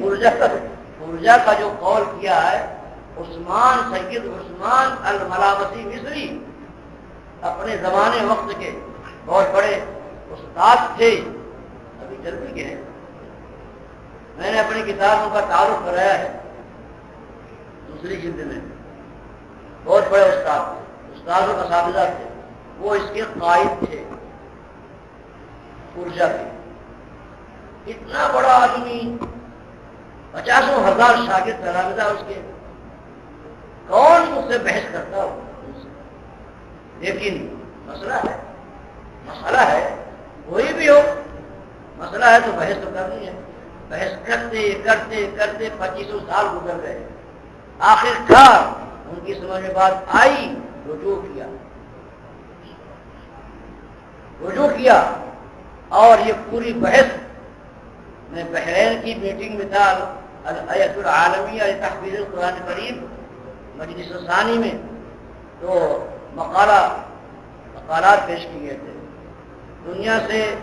پورجا پورجا کا جو قول کیا ہے، عثمان سید عثمان الملابسی مصری اپنے زمانے وقت کے بہت بڑے استاد تھے، ابھی چل بھی گئے میں نے اپنی کتابوں کا تعارف کرایا ہے۔ دوسری جلد میں۔ بہت بڑے استاد تھے۔ استادوں کا سابزہ تھے۔ وہ اس کے قائد تھے۔ پورجا کے۔ اتنا بڑا آدمی۔ پچاسوں ہزار شاگرد تلامزہ اس کے۔ کون اس سے بحث کرتا ہو؟ لیکن مسئلہ ہے۔ مسئلہ ہے۔ کوئی بھی ہو۔ مسئلہ ہے تو بحث تو کرنی ہے۔ بحث کرتے کرتے کرتے پچیسوں سال گزر گئے۔ آخر کار ان کی سمجھ میں بات آئی، رجوع کیا۔ رجوع کیا اور یہ پوری بحث میں بحرین کی میٹنگ میں تھا العالمیہ تحفیظ القرآن کریم مجلس ثانی میں، تو مقالہ، مقالات پیش کیے تھے۔ دنیا سے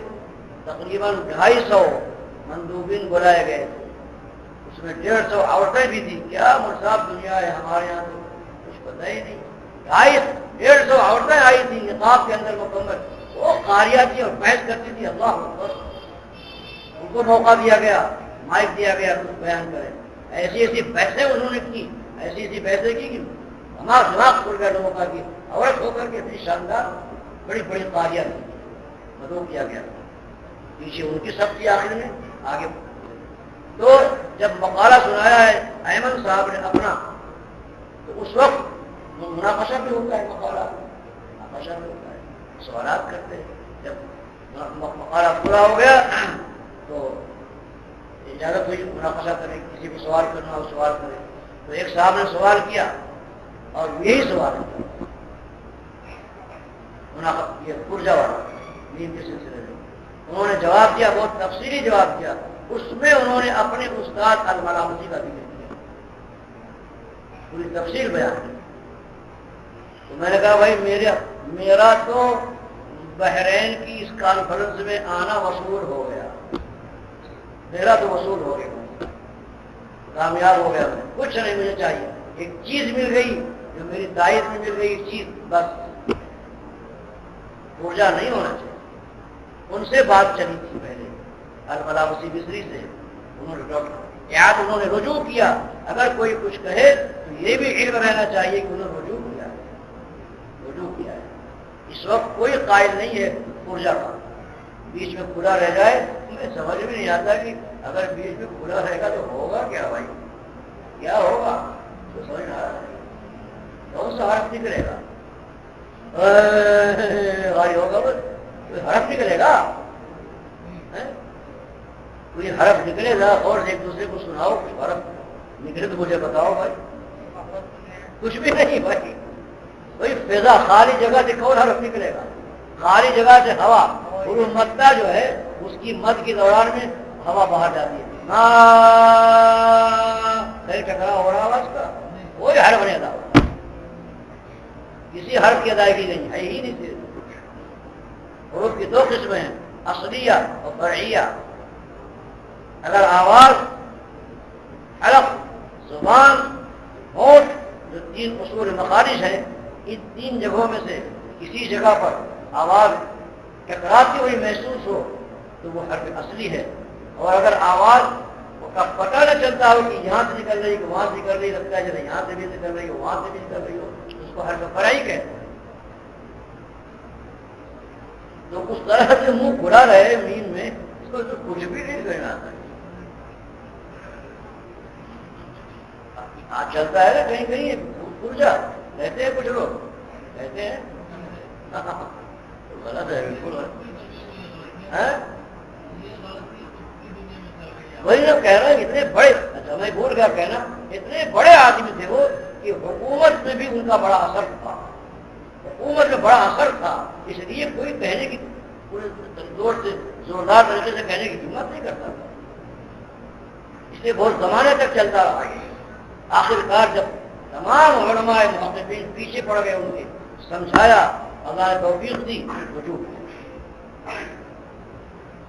تقریباً ڈھائی سو مندوبین بلائے گئے۔ تھے اس میں ڈیڑھ سو عورتیں بھی تھیں۔ کیا مرصاب دنیا ہے ہمارے یہاں تو؟ کچھ پتہ ہی نہیں۔ ڈھائی ڈیڑھ سو عورتیں آئی تھیں نقاب کے اندر مکمل۔ وہ قاریہ تھی اور بحث کرتی تھی۔ اللہ ان کو موقع دیا گیا، مائک دیا گیا کچھ بیان کرے۔ ایسی ایسی بحثیں انہوں نے کی۔ ایسی ایسی بحثیں کی کہ ہمارا دماغ کھل گیا لوگوں کا کی عورت ہو کر کے اتنی شاندار، بڑی بڑی قاریہ تھی۔ مدعو کیا گیا۔ پیچھے ان کی سب تھی آخر میں۔ آگے۔ تو جب مقالہ سنایا ہے، احمد صاحب نے اپنا، تو اس وقت وہ مناقشہ بھی ہوتا ہے مقالہ۔ مناقشہ بھی ہوتا ہے۔ سوالات کرتے ہیں۔ جب مقالہ پورا ہو گیا، تو اجازت ہوئی مناقشہ کرے کسی بھی سوال کرنا ہو، سوال کرے تو ایک صاحب نے سوال کیا اور یہی سوال یہ پرجا والا نیند کے سلسلے میں؟ انہوں نے جواب دیا، بہت تفصیلی جواب دیا۔ اس میں انہوں نے اپنے استاد المرامتی کا ذکر کیا۔ پوری تفصیل بیان کی۔ تو میں نے کہا، بھائی میرا میرا تو بحرین کی اس کانفرنس میں آنا وصول ہو گیا۔ میرا تو وصول ہو گیا۔ کامیاب ہو گیا میں۔ کچھ نہیں مجھے چاہیے۔ ایک چیز مل گئی جو میری دائت میں مل گئی چیز بس۔ پورجا نہیں ہونا چاہیے۔ ان سے بات چلی تھی پہلے۔ الملاوسی بسری سے انہوں نے ڈاکٹر یاد انہوں نے رجوع کیا۔ اگر کوئی کچھ کہے تو یہ بھی علم رہنا چاہیے کہ انہوں نے رجوع کیا ہے۔ رجوع کیا ہے۔ اس وقت کوئی قائل نہیں ہے پورجا کا۔ بیچ میں کھلا رہ جائے۔ مجھے سمجھ بھی نہیں آتا کہ اگر بیچ میں کھلا رہے گا تو ہوگا کیا بھائی؟ کیا ہوگا؟ تو سمجھ آ رہا ہے۔ کون سا حرف نکلے گا؟ ہوگا بس۔ کوئی حرف نکلے گا؟ کوئی حرف نکلے گا اور ایک دوسرے کو سناؤ حرف نکلے تو مجھے بتاؤ بھائی۔ کچھ بھی نہیں بھائی۔ کوئی فضا خالی جگہ سے کون حرف نکلے گا۔ خالی جگہ سے ہوا۔ مدہ جو ہے اس کی مد کے دوران میں ہوا باہر جاتی ہے۔ ٹکرا ہو رہا اس کا؟ کوئی حرف نہیں ادا کسی حرف کی ادائیگی نہیں ہے ہی نہیں۔ حروف کی دو قسمیں ہیں، اصلیہ اور فرعیہ۔ اگر آواز الگ زبان، ہوٹ، جو تین اصول مخارج ہیں، ان تین جگہوں میں سے کسی جگہ پر آواز ٹکراتی ہوئی محسوس ہو، تو وہ حرف اصلی ہے۔ اور اگر آواز کا پتہ نہ چلتا ہو کہ یہاں سے نکل رہی کہ وہاں سے نکل رہی لگتا ہے جیسے یہاں سے بھی نکل رہی ہو وہاں سے بھی نکل رہی ہو اس کو حرف فرائی کہتے ہیں۔ تو اس طرح سے منہ کھلا رہے مین میں، اس کو تو کچھ بھی نہیں کرنا آتا چلتا ہے نا کہیں کہیں پورجا کہتے ہیں کچھ لوگ۔ کہتے ہیں؟ غلط ہے، بالکل ہاں؟ وہی لوگ کہہ رہے ہیں اتنے بڑے اچھا میں بھول گیا کہنا، اتنے بڑے آدمی تھے وہ کہ حکومت میں بھی ان کا بڑا اثر تھا۔ حکومت میں بڑا اثر تھا، اس لیے کوئی کہنے کی پورے زور سے، زوردار طریقے سے کہنے کی ہمت نہیں کرتا تھا۔ اس لیے بہت زمانے تک چلتا رہا۔ آخر کار جب تمام علماء محققین پیچھے پڑ گئے، ان کے سمجھایا، اللہ توفیق دی وجود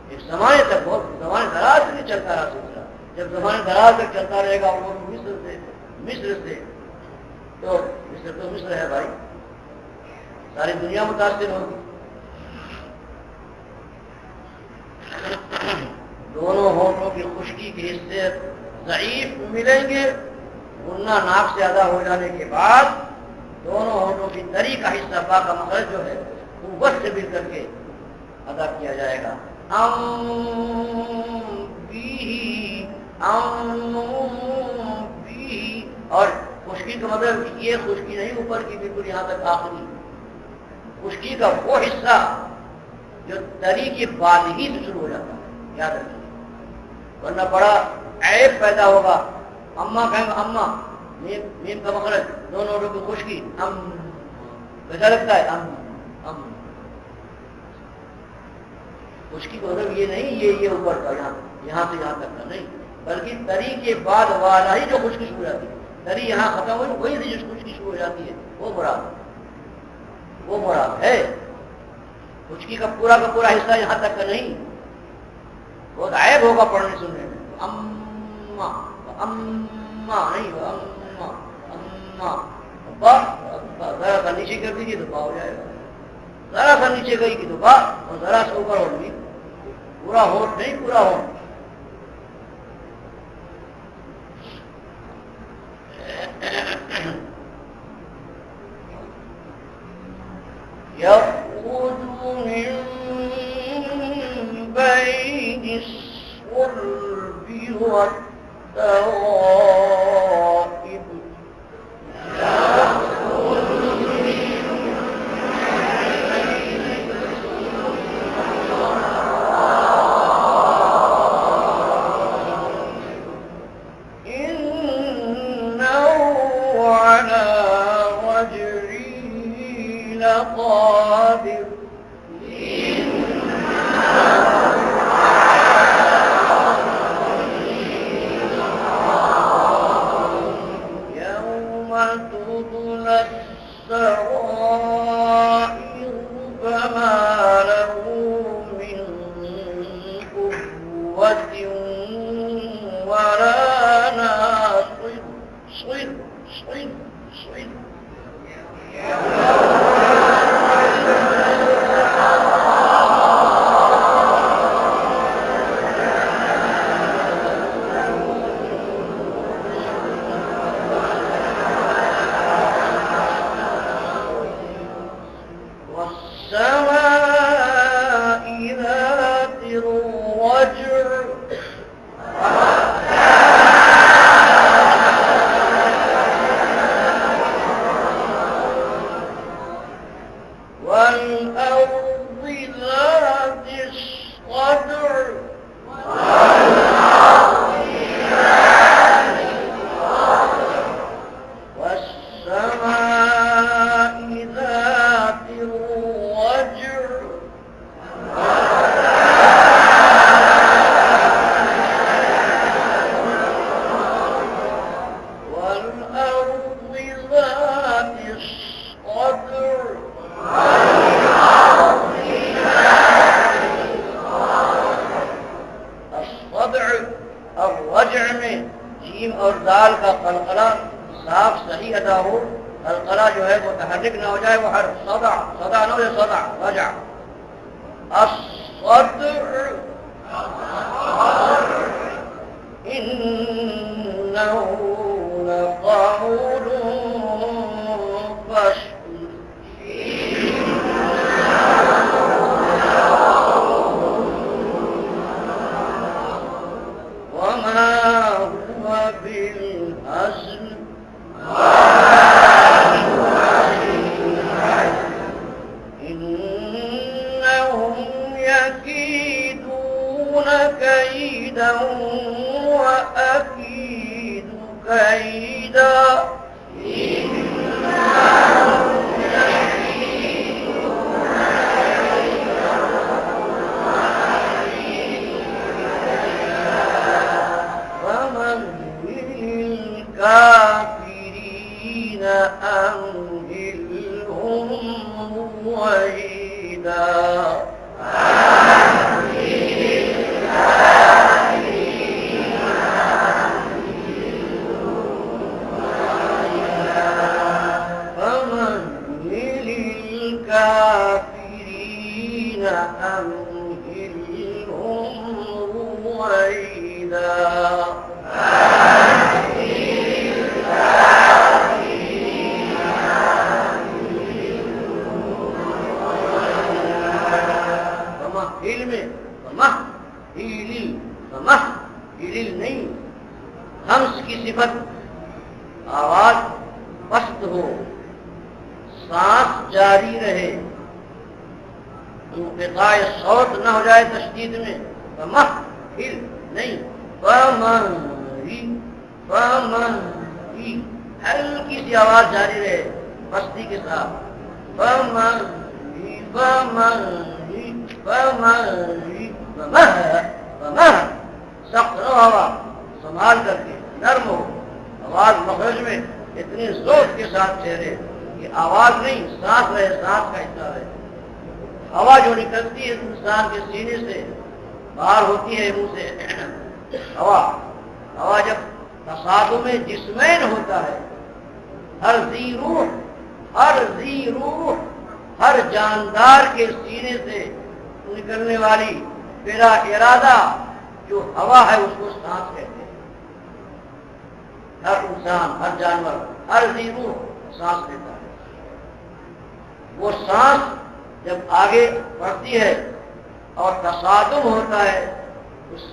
ایک زمانے تک بہت زمانے دراز سے چلتا رہا سلسلہ۔ جب زمانے دراز تک چلتا رہے گا وہ مصر سے مصر سے تو مصر تو مصر ہے بھائی۔ ساری دنیا متاثر ہوگی۔ دونوں ہوٹوں کی خشکی کے حصے ضعیف ملیں گے۔ گننا ناک سے ادا ہو جانے کے بعد دونوں ہوٹوں کی تری کا حصہ با کا جو ہے، قوت سے مل کر کے ادا کیا جائے گا۔ اور خشکی کا مطلب یہ خشکی نہیں، اوپر کی بالکل یہاں تک آخری۔ خشکی کا وہ حصہ جو تری کے بعد ہی سے شروع ہو جاتا ہے، یاد رکھیے۔ ورنہ بڑا عیب پیدا ہوگا۔ اما کہیں گے اما نیم کا مخرج دونوں کی۔ خشکی ام کیسا لگتا ہے؟ ام ام خشکی کا مطلب یہ نہیں، یہ یہ اوپر کا، یہاں یہاں سے یہاں تک کا نہیں۔ بلکہ تری کے بعد والا ہی جو خشکی شروع ہو جاتی ہے۔ تری یہاں ختم ہوئی، وہی سے جو خشکی شروع ہو جاتی ہے، وہ مراد وہ مراد ہے۔ خشکی کا پورا کا پورا حصہ یہاں تک کا نہیں۔ بہت عائب ہوگا پڑھنے سننے میں۔ اما اما، نہیں، اما اما۔ ذرا سا نیچے کر دیجیے تو با ہو جائے گا۔ ذرا سا نیچے گئی کی تو با اور ذرا سا اوپر ہوگی پورا ہوٹ نہیں، پورا ہوٹ Yep.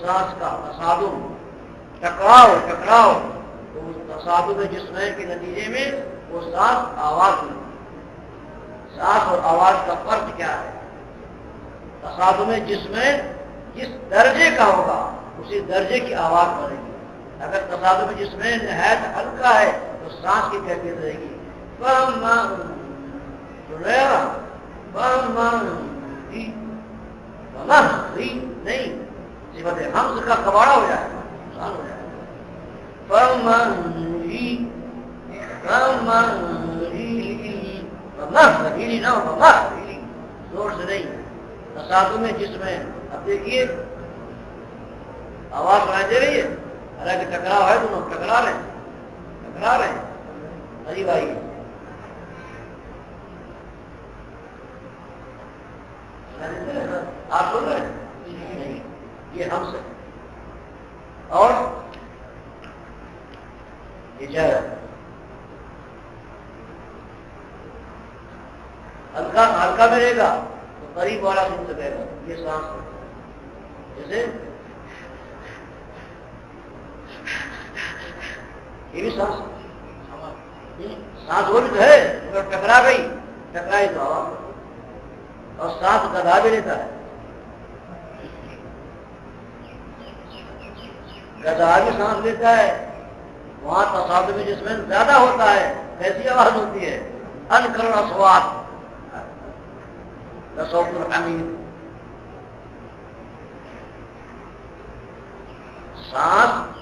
اس کا تصادم۔ ٹکراؤ ٹکراؤ۔ تو اس تصادم جسم کے نتیجے میں وہ سانس آواز ملتی سانس اور آواز کا فرق کیا ہے؟ تصادم جسم جس درجے کا ہوگا، اسی درجے کی آواز بنے گی۔ اگر تصادم جسم نہایت ہلکا ہے، تو سانس کی کیفیت رہے گی۔ جی۔ نہیں۔ صفت حمز کا کباڑا ہو جائے گا نقصان ہو جائے گا۔ زور سے نہیں تصادم میں جس میں اب دیکھیے آواز سنائی دے رہی ہے حالانکہ ٹکراؤ ہے دونوں ٹکرا رہے ہیں ٹکرا رہے ہیں ارے بھائی آپ سن رہے ہیں یہ ہم سے۔ اور ہلکا ہلکا میں رہے گا تو قریب والا سن سکے گا۔ یہ سانس جیسے یہ بھی سانس سانس وہ بھی تو ہے ٹکرا گئی۔ ٹکرائی تو اور سانس گدا بھی لیتا ہے گدا بھی سانس لیتا ہے، وہاں تصاد میں جس میں زیادہ ہوتا ہے، کیسی آواز ہوتی ہے؟ ان کرنا سواد سانس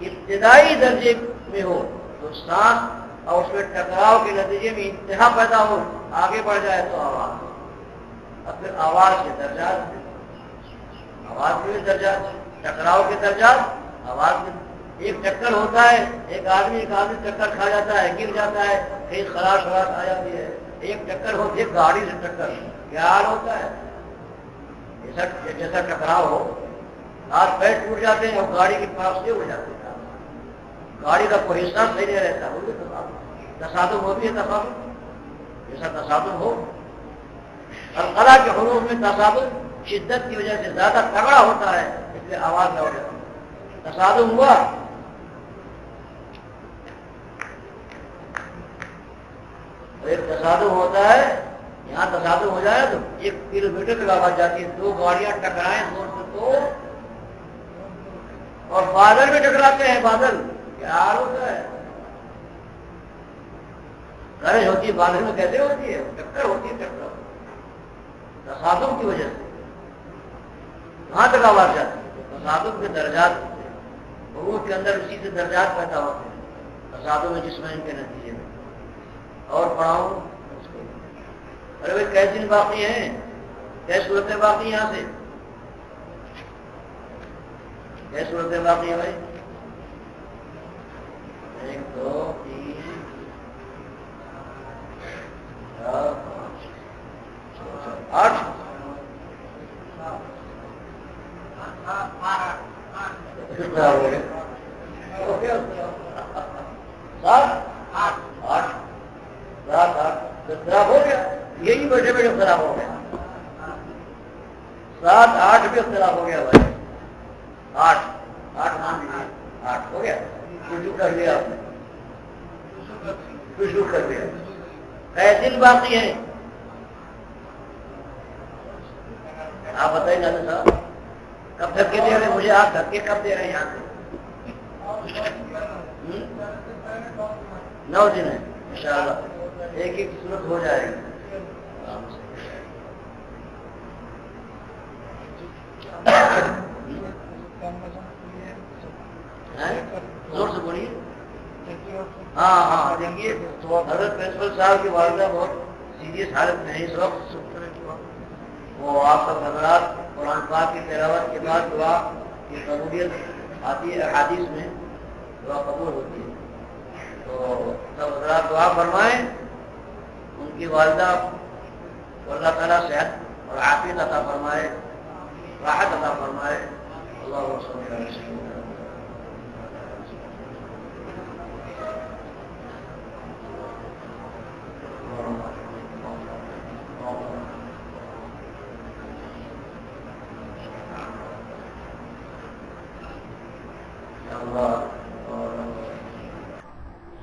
ابتدائی درجے میں ہو، تو سانس اور اس میں ٹکراؤ کے نتیجے میں انتہا پیدا ہو، آگے بڑھ جائے تو آواز۔ اور پھر آواز کے درجات۔ آواز کے درجات، ٹکراؤ کے درجات۔ آواز ایک چکر ہوتا ہے، ایک آدمی ایک آدمی چکر کھا جاتا ہے، گر جاتا ہے کہیں خراش خراش آ جاتی ہے۔ ایک چکر ہوتی ہے گاڑی سے ٹکر کیا حال ہوتا ہے؟ جیسا جیسا ٹکراؤ ہو ہاتھ پیر ٹوٹ جاتے ہیں اور گاڑی کے پاس سے اڑ جاتے ہیں۔ گاڑی کا کوئی حصہ صحیح نہیں رہتا، وہ بھی تصادم ہوتی ہے تصادم جیسا تصادم ہو اور القلا کے حروف میں تصادم شدت کی وجہ سے زیادہ تگڑا ہوتا ہے، اس لیے آواز نہ ہو جاتی تصادم ہوا ایک تصادم ہوتا ہے، یہاں تصادم ہو جائے تو ایک کلو میٹر تک آواز جاتی ہے، دو گاڑیاں ٹکرائیں زور سے تو۔ اور بادل بھی ٹکراتے ہیں، بادل۔ کیا حال ہوتا ہے۔ گرج ہوتی ہے، بادل میں کیسے ہوتی ہے، ٹکر ہوتی ہے، ٹکر۔ تصادم کی وجہ سے۔ کہاں تک آواز جاتی ہے، تصادم کے درجات۔ حروف کے اندر اسی سے درجات پیدا ہوتے ہیں۔ تصادم میں جسم ان کے نتیجے میں۔ اور پڑھاؤں ارے بھائی کیسے دن باقی ہیں۔ کیا صورتیں باقی یہاں سے۔ کیا صورتیں باقی ہیں بھائی۔ ایک، دو، تین، چار آٹھ پھر خراب ہو گئے؟ سات؟ آٹھ۔ سات، آٹھ۔ پھر خراب ہو گیا۔ یہی بیٹھے بیٹھے خراب ہو گیا۔ سات، آٹھ بھی خراب ہو گیا بھائی۔ آٹھ۔ آٹھ مان لیجیے آٹھ ہو گیا۔ رجوع کر لیا آپ نے۔ رجوع کر لیا۔ کئے دن باقی ہے۔ آپ بتائیں ناظر صاحب۔ کب تک کے دے رہے مجھے آپ دھکے کب دے رہے ہیں یہاں سے؟ نو دن ہے انشاءاللہ۔ ایک ایک صورت ہو جائے گی۔ ہاں؟ زور سے بولیے۔ ہاں ہاں دیکھیے، حضرت پرنسپل صاحب کی والدہ بہت سیریس حالت میں ہے اس وقت۔ وہ آپ کا حضرات قرآن پاک کی تلاوت کے بعد دعا کی قبولیت آتی ہے حادث میں دعا قبول ہوتی ہے۔ تو سب حضرات دعا فرمائیں، ان کی والدہ کو اللہ تعالیٰ صحت اور عافیت عطا فرمائے، راحت عطا فرمائے۔ اللہ وسلم۔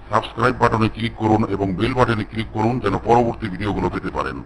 সাবস্ক্রাইব বাটনে ক্লিক করুন এবং বেল বাটনে ক্লিক করুন যেন পরবর্তী ভিডিওগুলো পেতে পারেন।